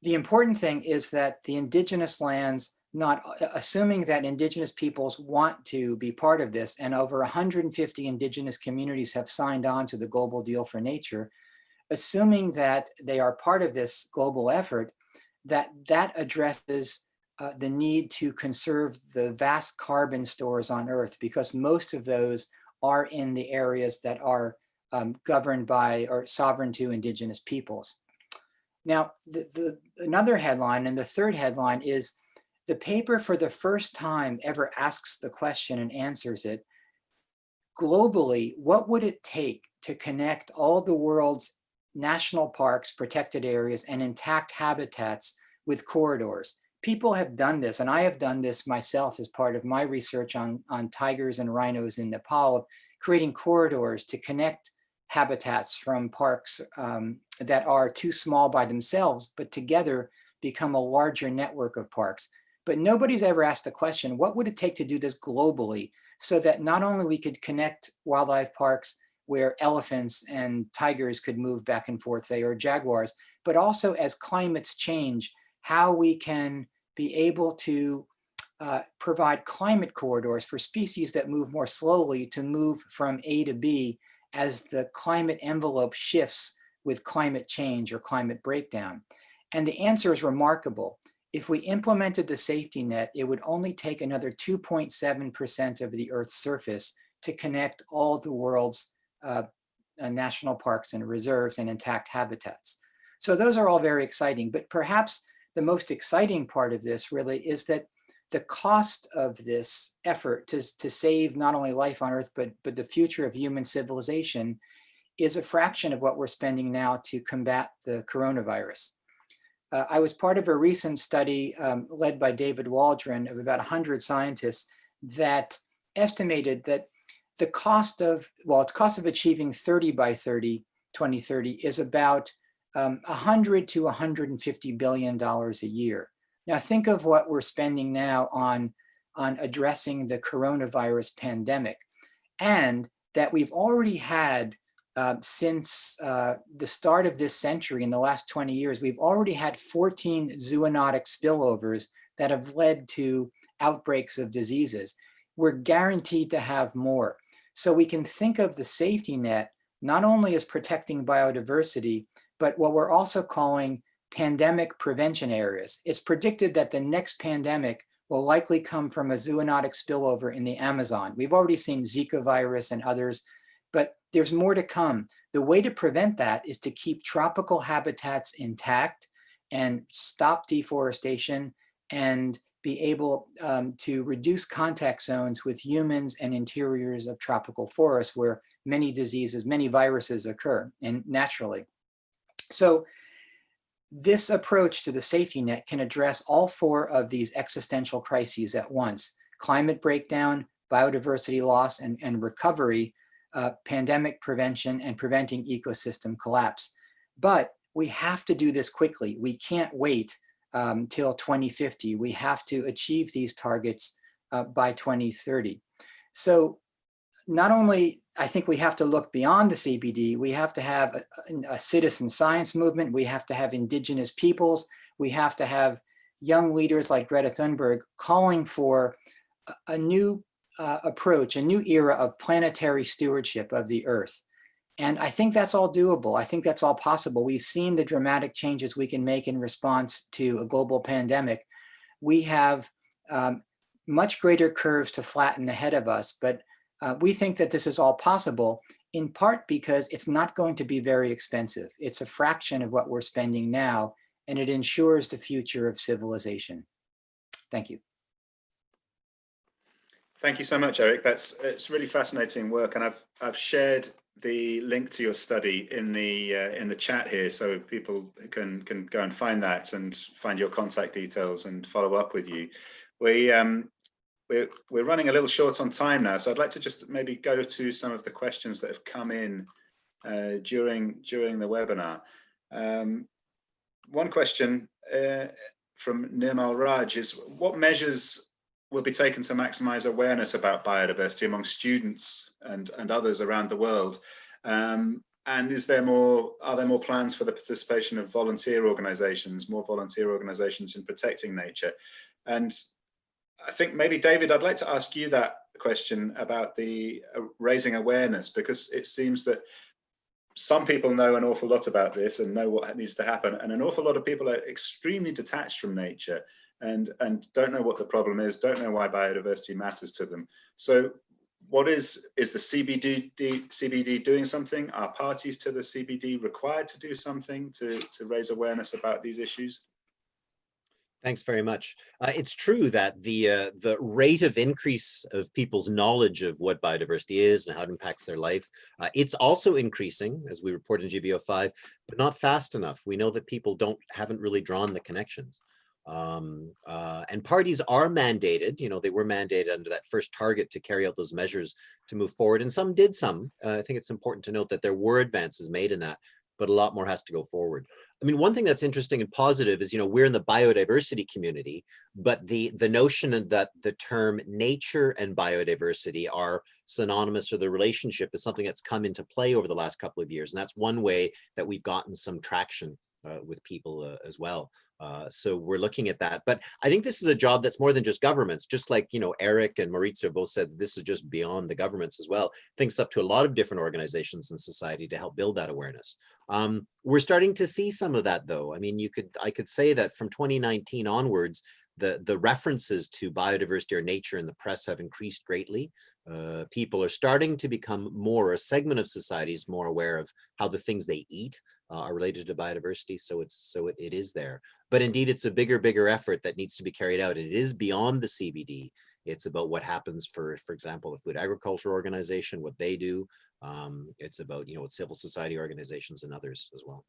The important thing is that the indigenous lands, not assuming that indigenous peoples want to be part of this, and over 150 indigenous communities have signed on to the global deal for nature, assuming that they are part of this global effort, that that addresses uh, the need to conserve the vast carbon stores on Earth because most of those are in the areas that are um, governed by or sovereign to indigenous peoples. Now, the, the, another headline and the third headline is the paper for the first time ever asks the question and answers it. Globally, what would it take to connect all the world's national parks, protected areas, and intact habitats with corridors? People have done this, and I have done this myself as part of my research on, on tigers and rhinos in Nepal, creating corridors to connect habitats from parks um, that are too small by themselves, but together become a larger network of parks. But nobody's ever asked the question, what would it take to do this globally so that not only we could connect wildlife parks where elephants and tigers could move back and forth, say, or jaguars, but also as climates change, how we can be able to uh, provide climate corridors for species that move more slowly to move from A to B as the climate envelope shifts with climate change or climate breakdown? And the answer is remarkable. If we implemented the safety net, it would only take another 2.7% of the Earth's surface to connect all the world's uh, uh, national parks and reserves and intact habitats. So those are all very exciting, but perhaps the most exciting part of this really is that the cost of this effort to, to save not only life on Earth, but, but the future of human civilization is a fraction of what we're spending now to combat the coronavirus. Uh, I was part of a recent study um, led by David Waldron of about 100 scientists that estimated that the cost of, well, its cost of achieving 30 by 30, 2030 is about um, 100 to 150 billion dollars a year. Now think of what we're spending now on, on addressing the coronavirus pandemic and that we've already had uh, since uh, the start of this century in the last 20 years, we've already had 14 zoonotic spillovers that have led to outbreaks of diseases. We're guaranteed to have more. So we can think of the safety net not only as protecting biodiversity, but what we're also calling pandemic prevention areas. It's predicted that the next pandemic will likely come from a zoonotic spillover in the Amazon. We've already seen Zika virus and others, but there's more to come. The way to prevent that is to keep tropical habitats intact and stop deforestation and be able um, to reduce contact zones with humans and interiors of tropical forests where many diseases, many viruses occur and naturally. So this approach to the safety net can address all four of these existential crises at once, climate breakdown, biodiversity loss and, and recovery, uh, pandemic prevention, and preventing ecosystem collapse. But we have to do this quickly. We can't wait um, till 2050. We have to achieve these targets uh, by 2030. So not only I think we have to look beyond the CBD. We have to have a, a, citizen science movement. We have to have indigenous peoples. We have to have young leaders like Greta Thunberg calling for a, a new uh, approach, a new era of planetary stewardship of the earth. And I think that's all doable. I think that's all possible. We've seen the dramatic changes we can make in response to a global pandemic. We have um, much greater curves to flatten ahead of us, but uh, we think that this is all possible in part because it's not going to be very expensive. It's a fraction of what we're spending now, and it ensures the future of civilization. Thank you. Thank you so much, Eric. That's it's really fascinating work, and I've I've shared the link to your study in the uh, in the chat here, so people can can go and find that and find your contact details and follow up with you. We um, we're, we're running a little short on time now, so I'd like to just maybe go to some of the questions that have come in uh, during during the webinar. Um, one question uh, from Nirmal Raj is what measures will be taken to maximize awareness about biodiversity among students and, and others around the world? Um, and is there more, are there more plans for the participation of volunteer organizations, more volunteer organizations in protecting nature? And I think maybe David, I'd like to ask you that question about the uh, raising awareness, because it seems that some people know an awful lot about this and know what needs to happen. And an awful lot of people are extremely detached from nature and, and don't know what the problem is, don't know why biodiversity matters to them. So what is, is the CBD, CBD doing something? Are parties to the CBD required to do something to, to raise awareness about these issues? Thanks very much. Uh, it's true that the uh, the rate of increase of people's knowledge of what biodiversity is and how it impacts their life, uh, it's also increasing, as we report in GBO5, but not fast enough. We know that people don't haven't really drawn the connections. Um, uh, and parties are mandated, you know, they were mandated under that first target to carry out those measures to move forward. And some did some. Uh, I think it's important to note that there were advances made in that, but a lot more has to go forward. I mean, one thing that's interesting and positive is, you know, we're in the biodiversity community, but the, the notion that the term nature and biodiversity are synonymous or the relationship is something that's come into play over the last couple of years. And that's one way that we've gotten some traction uh, with people uh, as well. Uh, so we're looking at that. But I think this is a job that's more than just governments, just like, you know, Eric and Maurizio both said this is just beyond the governments as well. Thanks up to a lot of different organizations in society to help build that awareness. Um, we're starting to see some of that though. I mean, you could, I could say that from 2019 onwards, the, the references to biodiversity or nature in the press have increased greatly. Uh, people are starting to become more, a segment of society is more aware of how the things they eat uh, are related to biodiversity. So it's so it, it is there. But indeed, it's a bigger, bigger effort that needs to be carried out. It is beyond the CBD. It's about what happens for, for example, the Food Agriculture Organization, what they do. Um, it's about, you know, civil society organizations and others as well.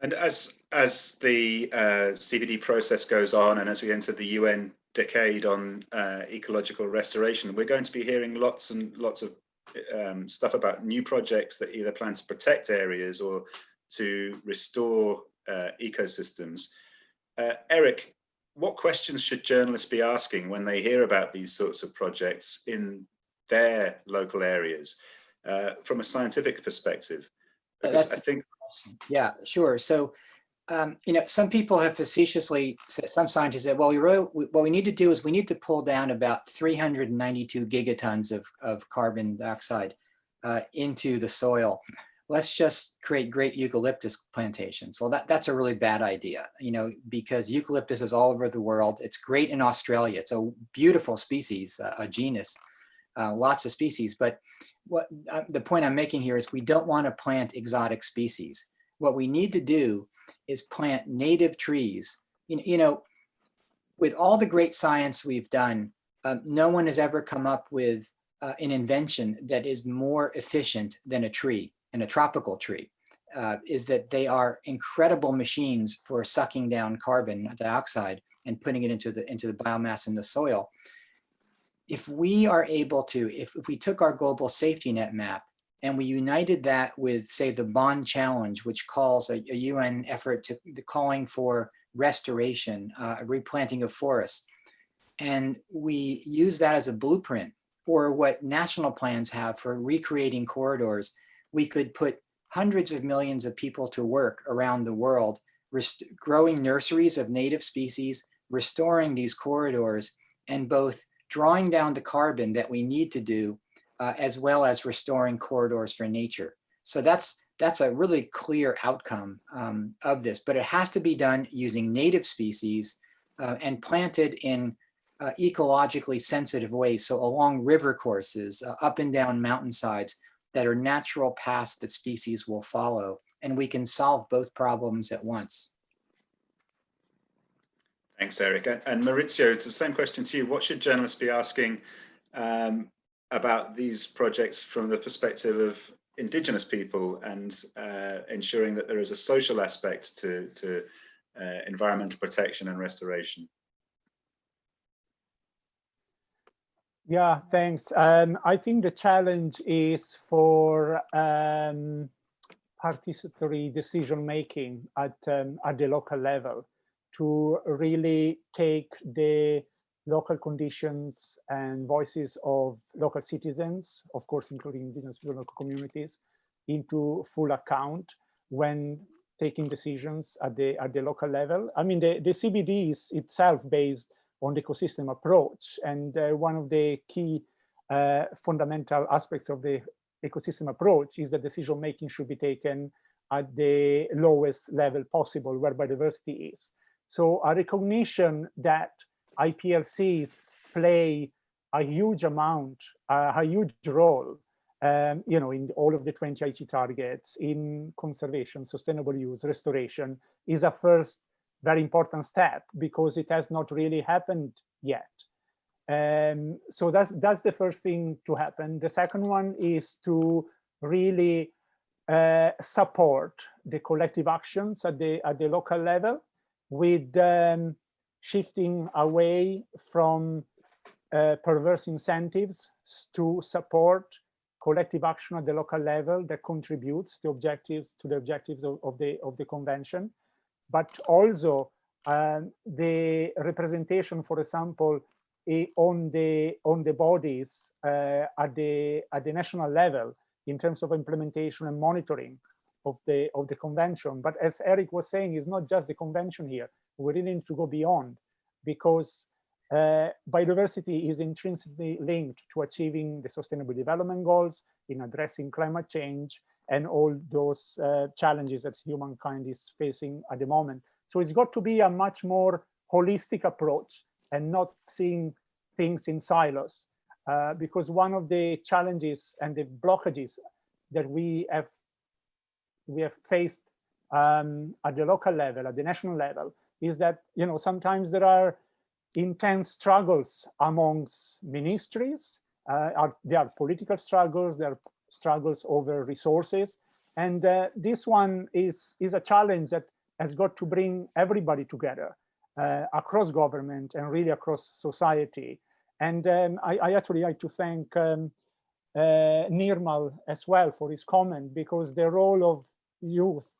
And as as the uh, CBD process goes on, and as we enter the UN decade on uh, ecological restoration, we're going to be hearing lots and lots of um, stuff about new projects that either plan to protect areas or to restore uh, ecosystems. Uh, Eric, what questions should journalists be asking when they hear about these sorts of projects in their local areas uh, from a scientific perspective? Because I think yeah, sure. So, um, you know, some people have facetiously said, some scientists said, well, we really, what we need to do is we need to pull down about 392 gigatons of, of carbon dioxide uh, into the soil. Let's just create great eucalyptus plantations. Well, that, that's a really bad idea, you know, because eucalyptus is all over the world. It's great in Australia. It's a beautiful species, uh, a genus, uh, lots of species. But what uh, the point I'm making here is we don't want to plant exotic species. What we need to do is plant native trees. You, you know, with all the great science we've done, um, no one has ever come up with uh, an invention that is more efficient than a tree, and a tropical tree, uh, is that they are incredible machines for sucking down carbon dioxide and putting it into the into the biomass in the soil if we are able to, if, if we took our global safety net map and we united that with, say, the Bonn Challenge, which calls a, a UN effort to calling for restoration, uh, replanting of forests, and we use that as a blueprint or what national plans have for recreating corridors, we could put hundreds of millions of people to work around the world, growing nurseries of native species, restoring these corridors, and both drawing down the carbon that we need to do, uh, as well as restoring corridors for nature. So that's that's a really clear outcome um, of this, but it has to be done using native species uh, and planted in uh, ecologically sensitive ways. So along river courses, uh, up and down mountainsides that are natural paths that species will follow. And we can solve both problems at once. Thanks, Eric. And Maurizio, it's the same question to you. What should journalists be asking um, about these projects from the perspective of indigenous people and uh, ensuring that there is a social aspect to, to uh, environmental protection and restoration? Yeah, thanks. Um, I think the challenge is for um, participatory decision making at um, at the local level to really take the local conditions and voices of local citizens, of course, including indigenous local communities, into full account when taking decisions at the at the local level. I mean, the, the CBD is itself based on the ecosystem approach. And uh, one of the key uh, fundamental aspects of the ecosystem approach is that decision making should be taken at the lowest level possible where biodiversity is. So a recognition that IPLCs play a huge amount, uh, a huge role, um, you know, in all of the 20 Aichi targets in conservation, sustainable use, restoration is a first very important step because it has not really happened yet. Um, so that's that's the first thing to happen. The second one is to really uh, support the collective actions at the at the local level with um, shifting away from uh, perverse incentives to support collective action at the local level that contributes the objectives to the objectives of, of the of the convention. But also um, the representation, for example, on the on the bodies uh, at the at the national level in terms of implementation and monitoring of the of the convention. But as Eric was saying, it's not just the convention here. We really need to go beyond because uh, biodiversity is intrinsically linked to achieving the sustainable development goals in addressing climate change and all those uh, challenges that humankind is facing at the moment. So it's got to be a much more holistic approach and not seeing things in silos. Uh, because one of the challenges and the blockages that we have we have faced um, at the local level, at the national level, is that you know sometimes there are intense struggles amongst ministries. Uh, are, there are political struggles. There are struggles over resources. And uh, this one is, is a challenge that has got to bring everybody together uh, across government and really across society. And um, I, I, actually like to thank um, uh, Nirmal as well for his comment because the role of youth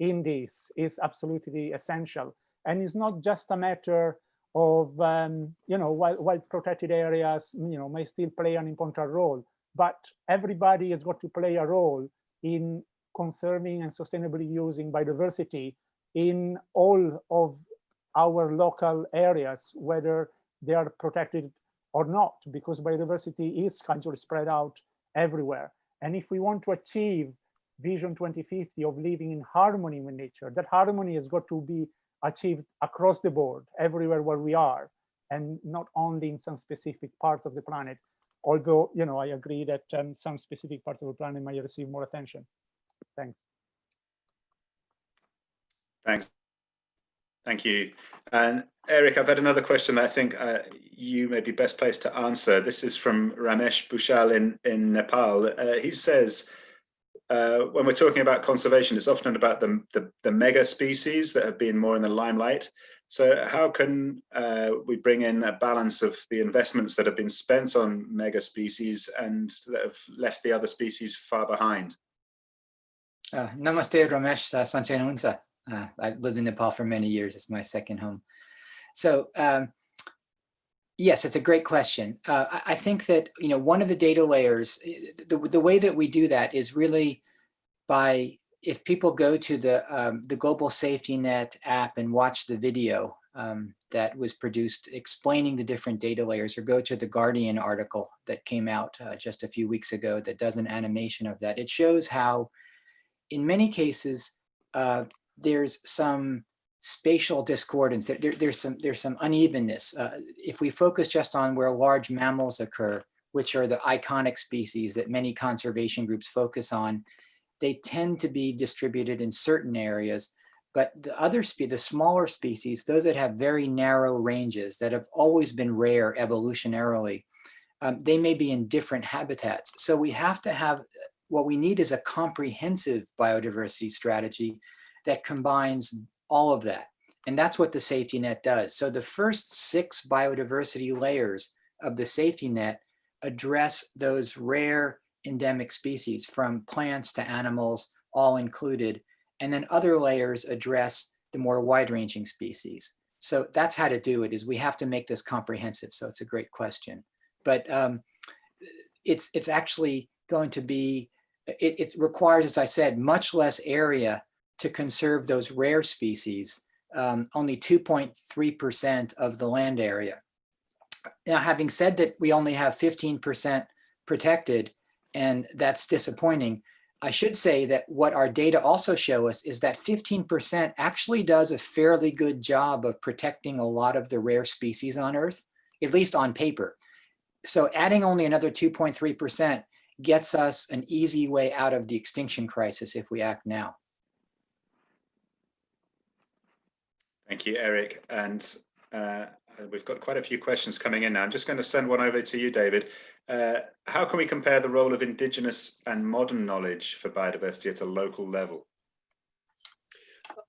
in this is absolutely essential. And it's not just a matter of, um, you know, while, while protected areas, you know, may still play an important role, but everybody has got to play a role in conserving and sustainably using biodiversity in all of our local areas, whether they are protected or not, because biodiversity is of spread out everywhere. And if we want to achieve Vision 2050 of living in harmony with nature, that harmony has got to be achieved across the board, everywhere where we are, and not only in some specific part of the planet although you know I agree that um, some specific parts of the planet might receive more attention. Thanks. Thanks. Thank you. And Eric, I've had another question that I think uh, you may be best placed to answer. This is from Ramesh Bhushal in, in Nepal. Uh, he says, uh, when we're talking about conservation, it's often about the, the, the, mega species that have been more in the limelight. So how can uh, we bring in a balance of the investments that have been spent on mega species and that have left the other species far behind? Uh, namaste, Ramesh uh, Sanchay uh, I've lived in Nepal for many years. It's my second home. So um, yes, it's a great question. Uh, I think that, you know, one of the data layers, eh, the, the way that we do that is really by if people go to the, um, the Global Safety Net app and watch the video um, that was produced explaining the different data layers or go to the Guardian article that came out uh, just a few weeks ago that does an animation of that, it shows how in many cases uh, there's some spatial discordance, there, there's, some, there's some unevenness. Uh, if we focus just on where large mammals occur, which are the iconic species that many conservation groups focus on, they tend to be distributed in certain areas, but the other species, the smaller species, those that have very narrow ranges that have always been rare evolutionarily, um, they may be in different habitats. So we have to have, what we need is a comprehensive biodiversity strategy that combines all of that. And that's what the safety net does. So the first six biodiversity layers of the safety net address those rare endemic species from plants to animals, all included. And then other layers address the more wide ranging species. So that's how to do it is we have to make this comprehensive. So it's a great question, but um, it's, it's actually going to be, it, it requires, as I said, much less area to conserve those rare species, um, only 2.3% of the land area. Now, having said that, we only have 15% protected, and that's disappointing. I should say that what our data also show us is that 15% actually does a fairly good job of protecting a lot of the rare species on Earth, at least on paper. So adding only another 2.3% gets us an easy way out of the extinction crisis if we act now. Thank you, Eric. And uh, we've got quite a few questions coming in now. I'm just going to send one over to you, David. Uh, how can we compare the role of indigenous and modern knowledge for biodiversity at a local level?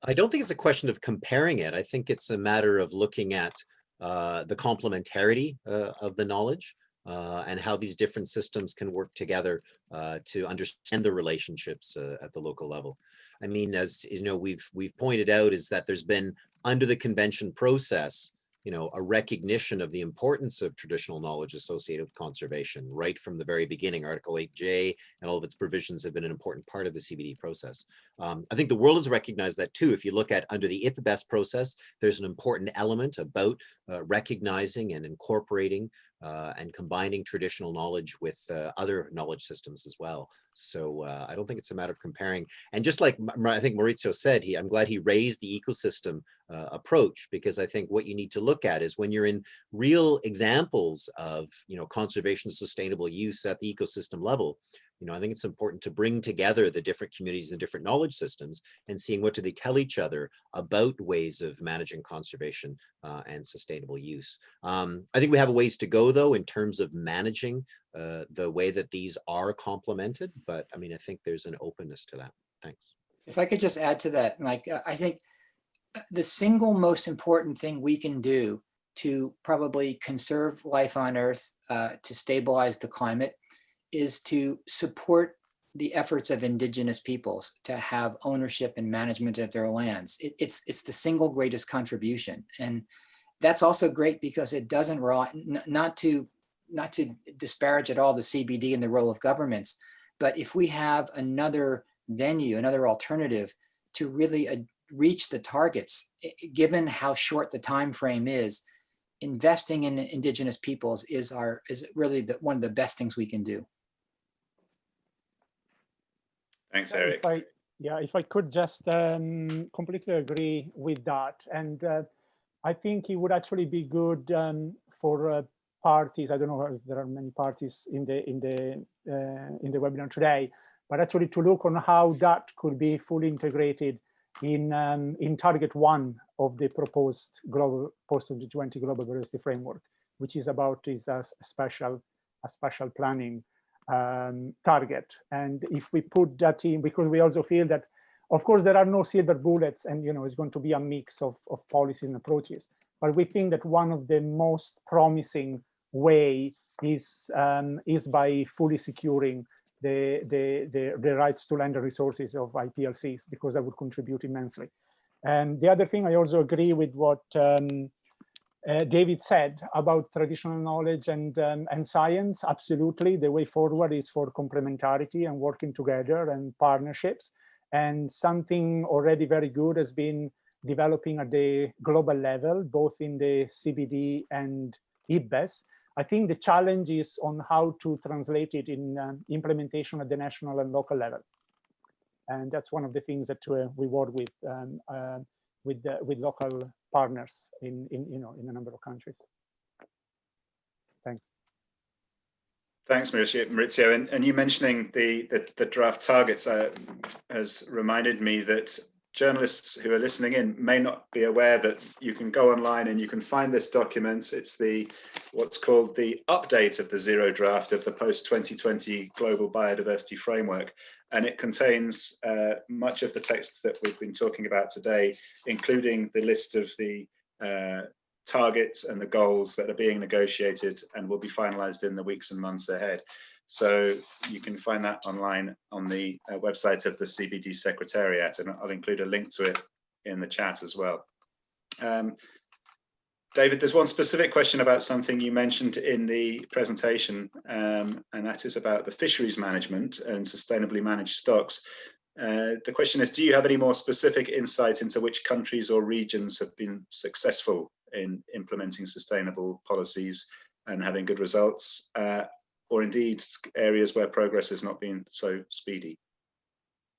I don't think it's a question of comparing it. I think it's a matter of looking at uh, the complementarity uh, of the knowledge uh, and how these different systems can work together uh, to understand the relationships uh, at the local level. I mean, as you know, we've we've pointed out is that there's been under the convention process, you know, a recognition of the importance of traditional knowledge associated with conservation right from the very beginning. Article 8J and all of its provisions have been an important part of the CBD process. Um, I think the world has recognized that too. If you look at under the IPBES process, there's an important element about uh, recognizing and incorporating uh, and combining traditional knowledge with uh, other knowledge systems as well. So uh, I don't think it's a matter of comparing. And just like I think Maurizio said, he, I'm glad he raised the ecosystem uh, approach because I think what you need to look at is when you're in real examples of you know conservation sustainable use at the ecosystem level, you know, I think it's important to bring together the different communities and different knowledge systems and seeing what do they tell each other about ways of managing conservation uh, and sustainable use. Um, I think we have a ways to go though in terms of managing uh, the way that these are complemented, but I mean, I think there's an openness to that. Thanks. If I could just add to that, Mike, uh, I think uh, the single most important thing we can do to probably conserve life on Earth, uh, to stabilize the climate, is to support the efforts of indigenous peoples to have ownership and management of their lands. It, it's, it's the single greatest contribution. And that's also great because it doesn't not to, not to disparage at all the CBD and the role of governments, but if we have another venue, another alternative to really uh, reach the targets, given how short the time frame is, investing in indigenous peoples is our is really the, one of the best things we can do. Thanks, Yeah, Eric. If I, yeah, if I could just um, completely agree with that. And uh, I think it would actually be good um, for uh, parties. I don't know if there are many parties in the in the uh, in the webinar today, but actually to look on how that could be fully integrated in um, in target one of the proposed global post 2020 global diversity framework, which is about is a special a special planning um, target. And if we put that in, because we also feel that, of course, there are no silver bullets and, you know, it's going to be a mix of, of policies and approaches. But we think that one of the most promising way is, um, is by fully securing the, the, the, the rights to land and resources of IPLCs, because that would contribute immensely. And the other thing, I also agree with what um, uh, David said about traditional knowledge and, um, and science, absolutely. The way forward is for complementarity and working together and partnerships. And something already very good has been developing at the global level, both in the CBD and IPBES. I think the challenge is on how to translate it in um, implementation at the national and local level. And that's one of the things that uh, we work with um, uh, with the, with local partners in, in you know in a number of countries. Thanks. Thanks, Maurizio. And, and you mentioning the, the, the draft targets uh, has reminded me that journalists who are listening in may not be aware that you can go online and you can find this document. It's the what's called the update of the zero draft of the post 2020 global biodiversity framework. And it contains uh, much of the text that we've been talking about today, including the list of the uh, targets and the goals that are being negotiated and will be finalized in the weeks and months ahead. So you can find that online on the uh, website of the CBD Secretariat, and I'll include a link to it in the chat as well. Um, David, there's one specific question about something you mentioned in the presentation, um, and that is about the fisheries management and sustainably managed stocks. Uh, the question is, do you have any more specific insight into which countries or regions have been successful in implementing sustainable policies and having good results, uh, or indeed areas where progress has not been so speedy?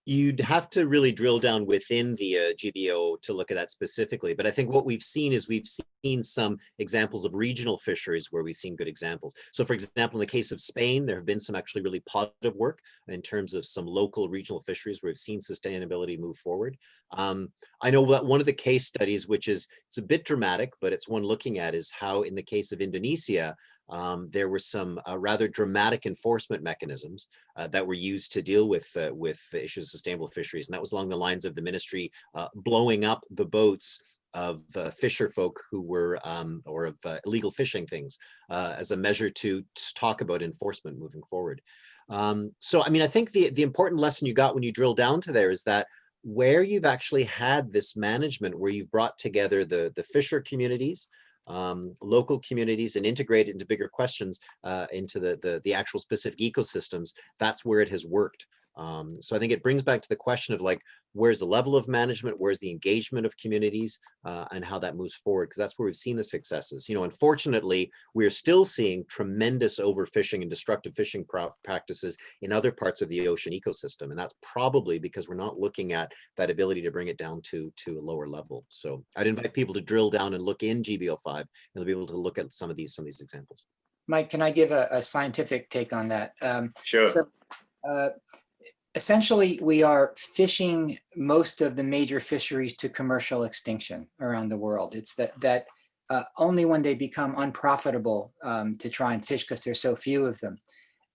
You'd have to really drill down within the uh, GBO to look at that specifically. But I think what we've seen is we've seen some examples of regional fisheries where we've seen good examples. So for example, in the case of Spain, there have been some actually really positive work in terms of some local regional fisheries where we've seen sustainability move forward. Um, I know that one of the case studies, which is, it's a bit dramatic, but it's one looking at is how in the case of Indonesia, um, there were some uh, rather dramatic enforcement mechanisms uh, that were used to deal with uh, with the issues of sustainable fisheries. And that was along the lines of the ministry uh, blowing up the boats of uh, fisher folk who were um, or of uh, illegal fishing things as a measure to, to, talk about enforcement moving forward. Um, so, I mean, I think the, the important lesson you got when you drill down to there is that where you've actually had this management, where you've brought together the, the fisher communities, um, local communities and integrate it into bigger questions uh, into the, the, the actual specific ecosystems, that's where it has worked. Um, so I think it brings back to the question of like, where's the level of management, where's the engagement of communities, uh, and how that moves forward, because that's where we've seen the successes. You know, unfortunately, we're still seeing tremendous overfishing and destructive fishing practices in other parts of the ocean ecosystem, and that's probably because we're not looking at that ability to bring it down to, to a lower level. So I'd invite people to drill down and look in GBO5, and they'll be able to look at some of these, some of these examples. Mike, can I give a, a scientific take on that? Um, sure. So, uh, essentially, we are fishing most of the major fisheries to commercial extinction around the world. It's that that uh, only when they become unprofitable um, to try and fish because there's so few of them,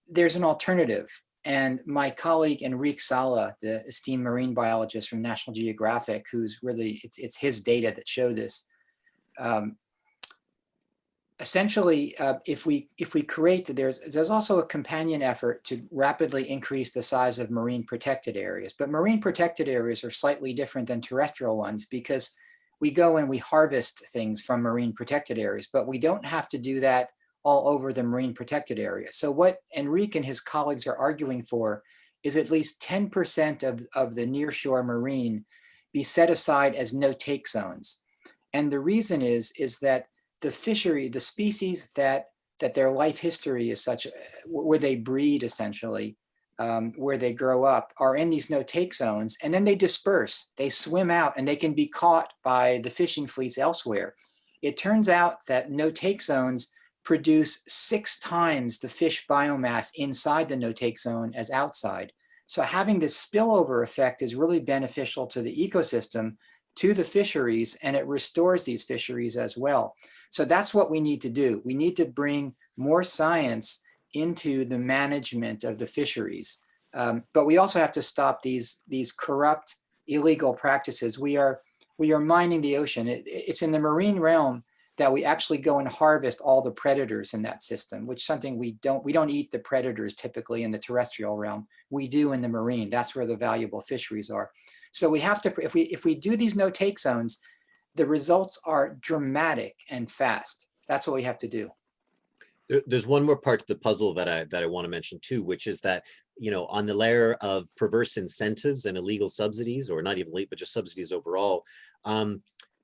there's an alternative. And my colleague Enrique Sala, the esteemed marine biologist from National Geographic, who's really, it's, it's his data that show this, um, essentially, uh, if we if we create, there's there's also a companion effort to rapidly increase the size of marine protected areas. But marine protected areas are slightly different than terrestrial ones because we go and we harvest things from marine protected areas, but we don't have to do that all over the marine protected area. So what Enrique and his colleagues are arguing for is at least 10% of, of the nearshore marine be set aside as no take zones. And the reason is, is that the fishery, the species that that their life history is such, uh, where they breed essentially, um, where they grow up, are in these no-take zones, and then they disperse. They swim out, and they can be caught by the fishing fleets elsewhere. It turns out that no-take zones produce six times the fish biomass inside the no-take zone as outside. So having this spillover effect is really beneficial to the ecosystem, to the fisheries, and it restores these fisheries as well. So that's what we need to do. We need to bring more science into the management of the fisheries. Um, but we also have to stop these, these corrupt, illegal practices. We are, we are mining the ocean. It, it's in the marine realm that we actually go and harvest all the predators in that system, which something we don't, we don't eat the predators typically in the terrestrial realm. We do in the marine. That's where the valuable fisheries are. So we have to, if we, if we do these no take zones, the results are dramatic and fast. That's what we have to do. There's one more part to the puzzle that I that I want to mention too, which is that you know on the layer of perverse incentives and illegal subsidies, or not even late, but just subsidies overall, um,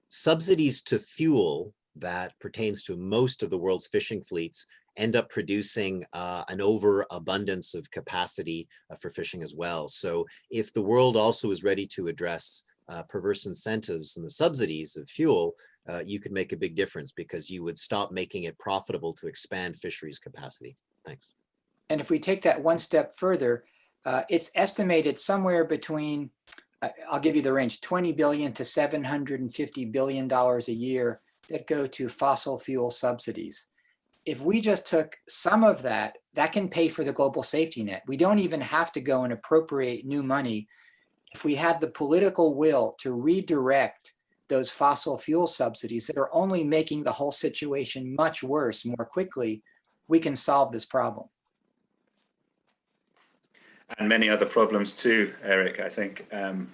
subsidies to fuel that pertains to most of the world's fishing fleets end up producing uh, an overabundance of capacity uh, for fishing as well. So if the world also is ready to address uh, perverse incentives and the subsidies of fuel, uh, you could make a big difference because you would stop making it profitable to expand fisheries capacity. Thanks. And if we take that one step further, uh, it's estimated somewhere between, I'll give you the range, 20 billion to 750 billion dollars a year that go to fossil fuel subsidies. If we just took some of that, that can pay for the global safety net. We don't even have to go and appropriate new money if we had the political will to redirect those fossil fuel subsidies that are only making the whole situation much worse more quickly, we can solve this problem. and many other problems too, Eric. I think um,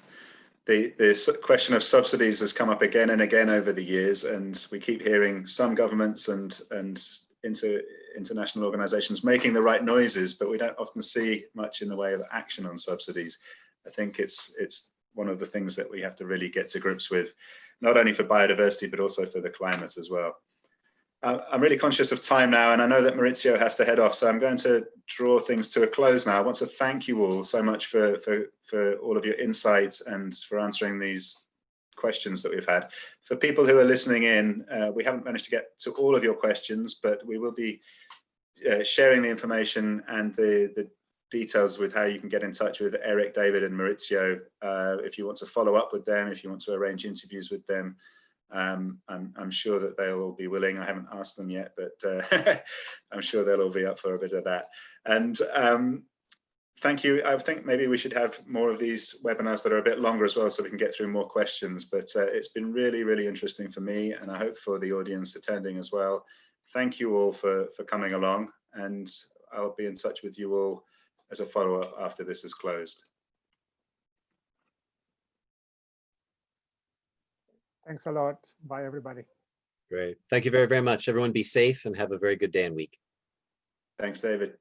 the, the question of subsidies has come up again and again over the years, and we keep hearing some governments and, and inter, international organizations making the right noises, but we don't often see much in the way of action on subsidies. I think it's, it's one of the things that we have to really get to grips with, not only for biodiversity, but also for the climate as well. Uh, I'm really conscious of time now, and I know that Maurizio has to head off, so I'm going to draw things to a close now. I want to thank you all so much for, for, for all of your insights and for answering these questions that we've had. For people who are listening in, uh, we haven't managed to get to all of your questions, but we will be uh, sharing the information and the, the details with how you can get in touch with Eric, David and Maurizio uh, if you want to follow up with them, if you want to arrange interviews with them. Um, I'm, I'm sure that they'll all be willing. I haven't asked them yet, but uh, [LAUGHS] I'm sure they'll all be up for a bit of that. And um, thank you. I think maybe we should have more of these webinars that are a bit longer as well, so we can get through more questions. But uh, it's been really, really interesting for me, and I hope for the audience attending as well. Thank you all for, for coming along, and I'll be in touch with you all as a follow-up after this is closed. Thanks a lot. Bye, everybody. Great. Thank you very, very much. Everyone be safe and have a very good day and week. Thanks, David.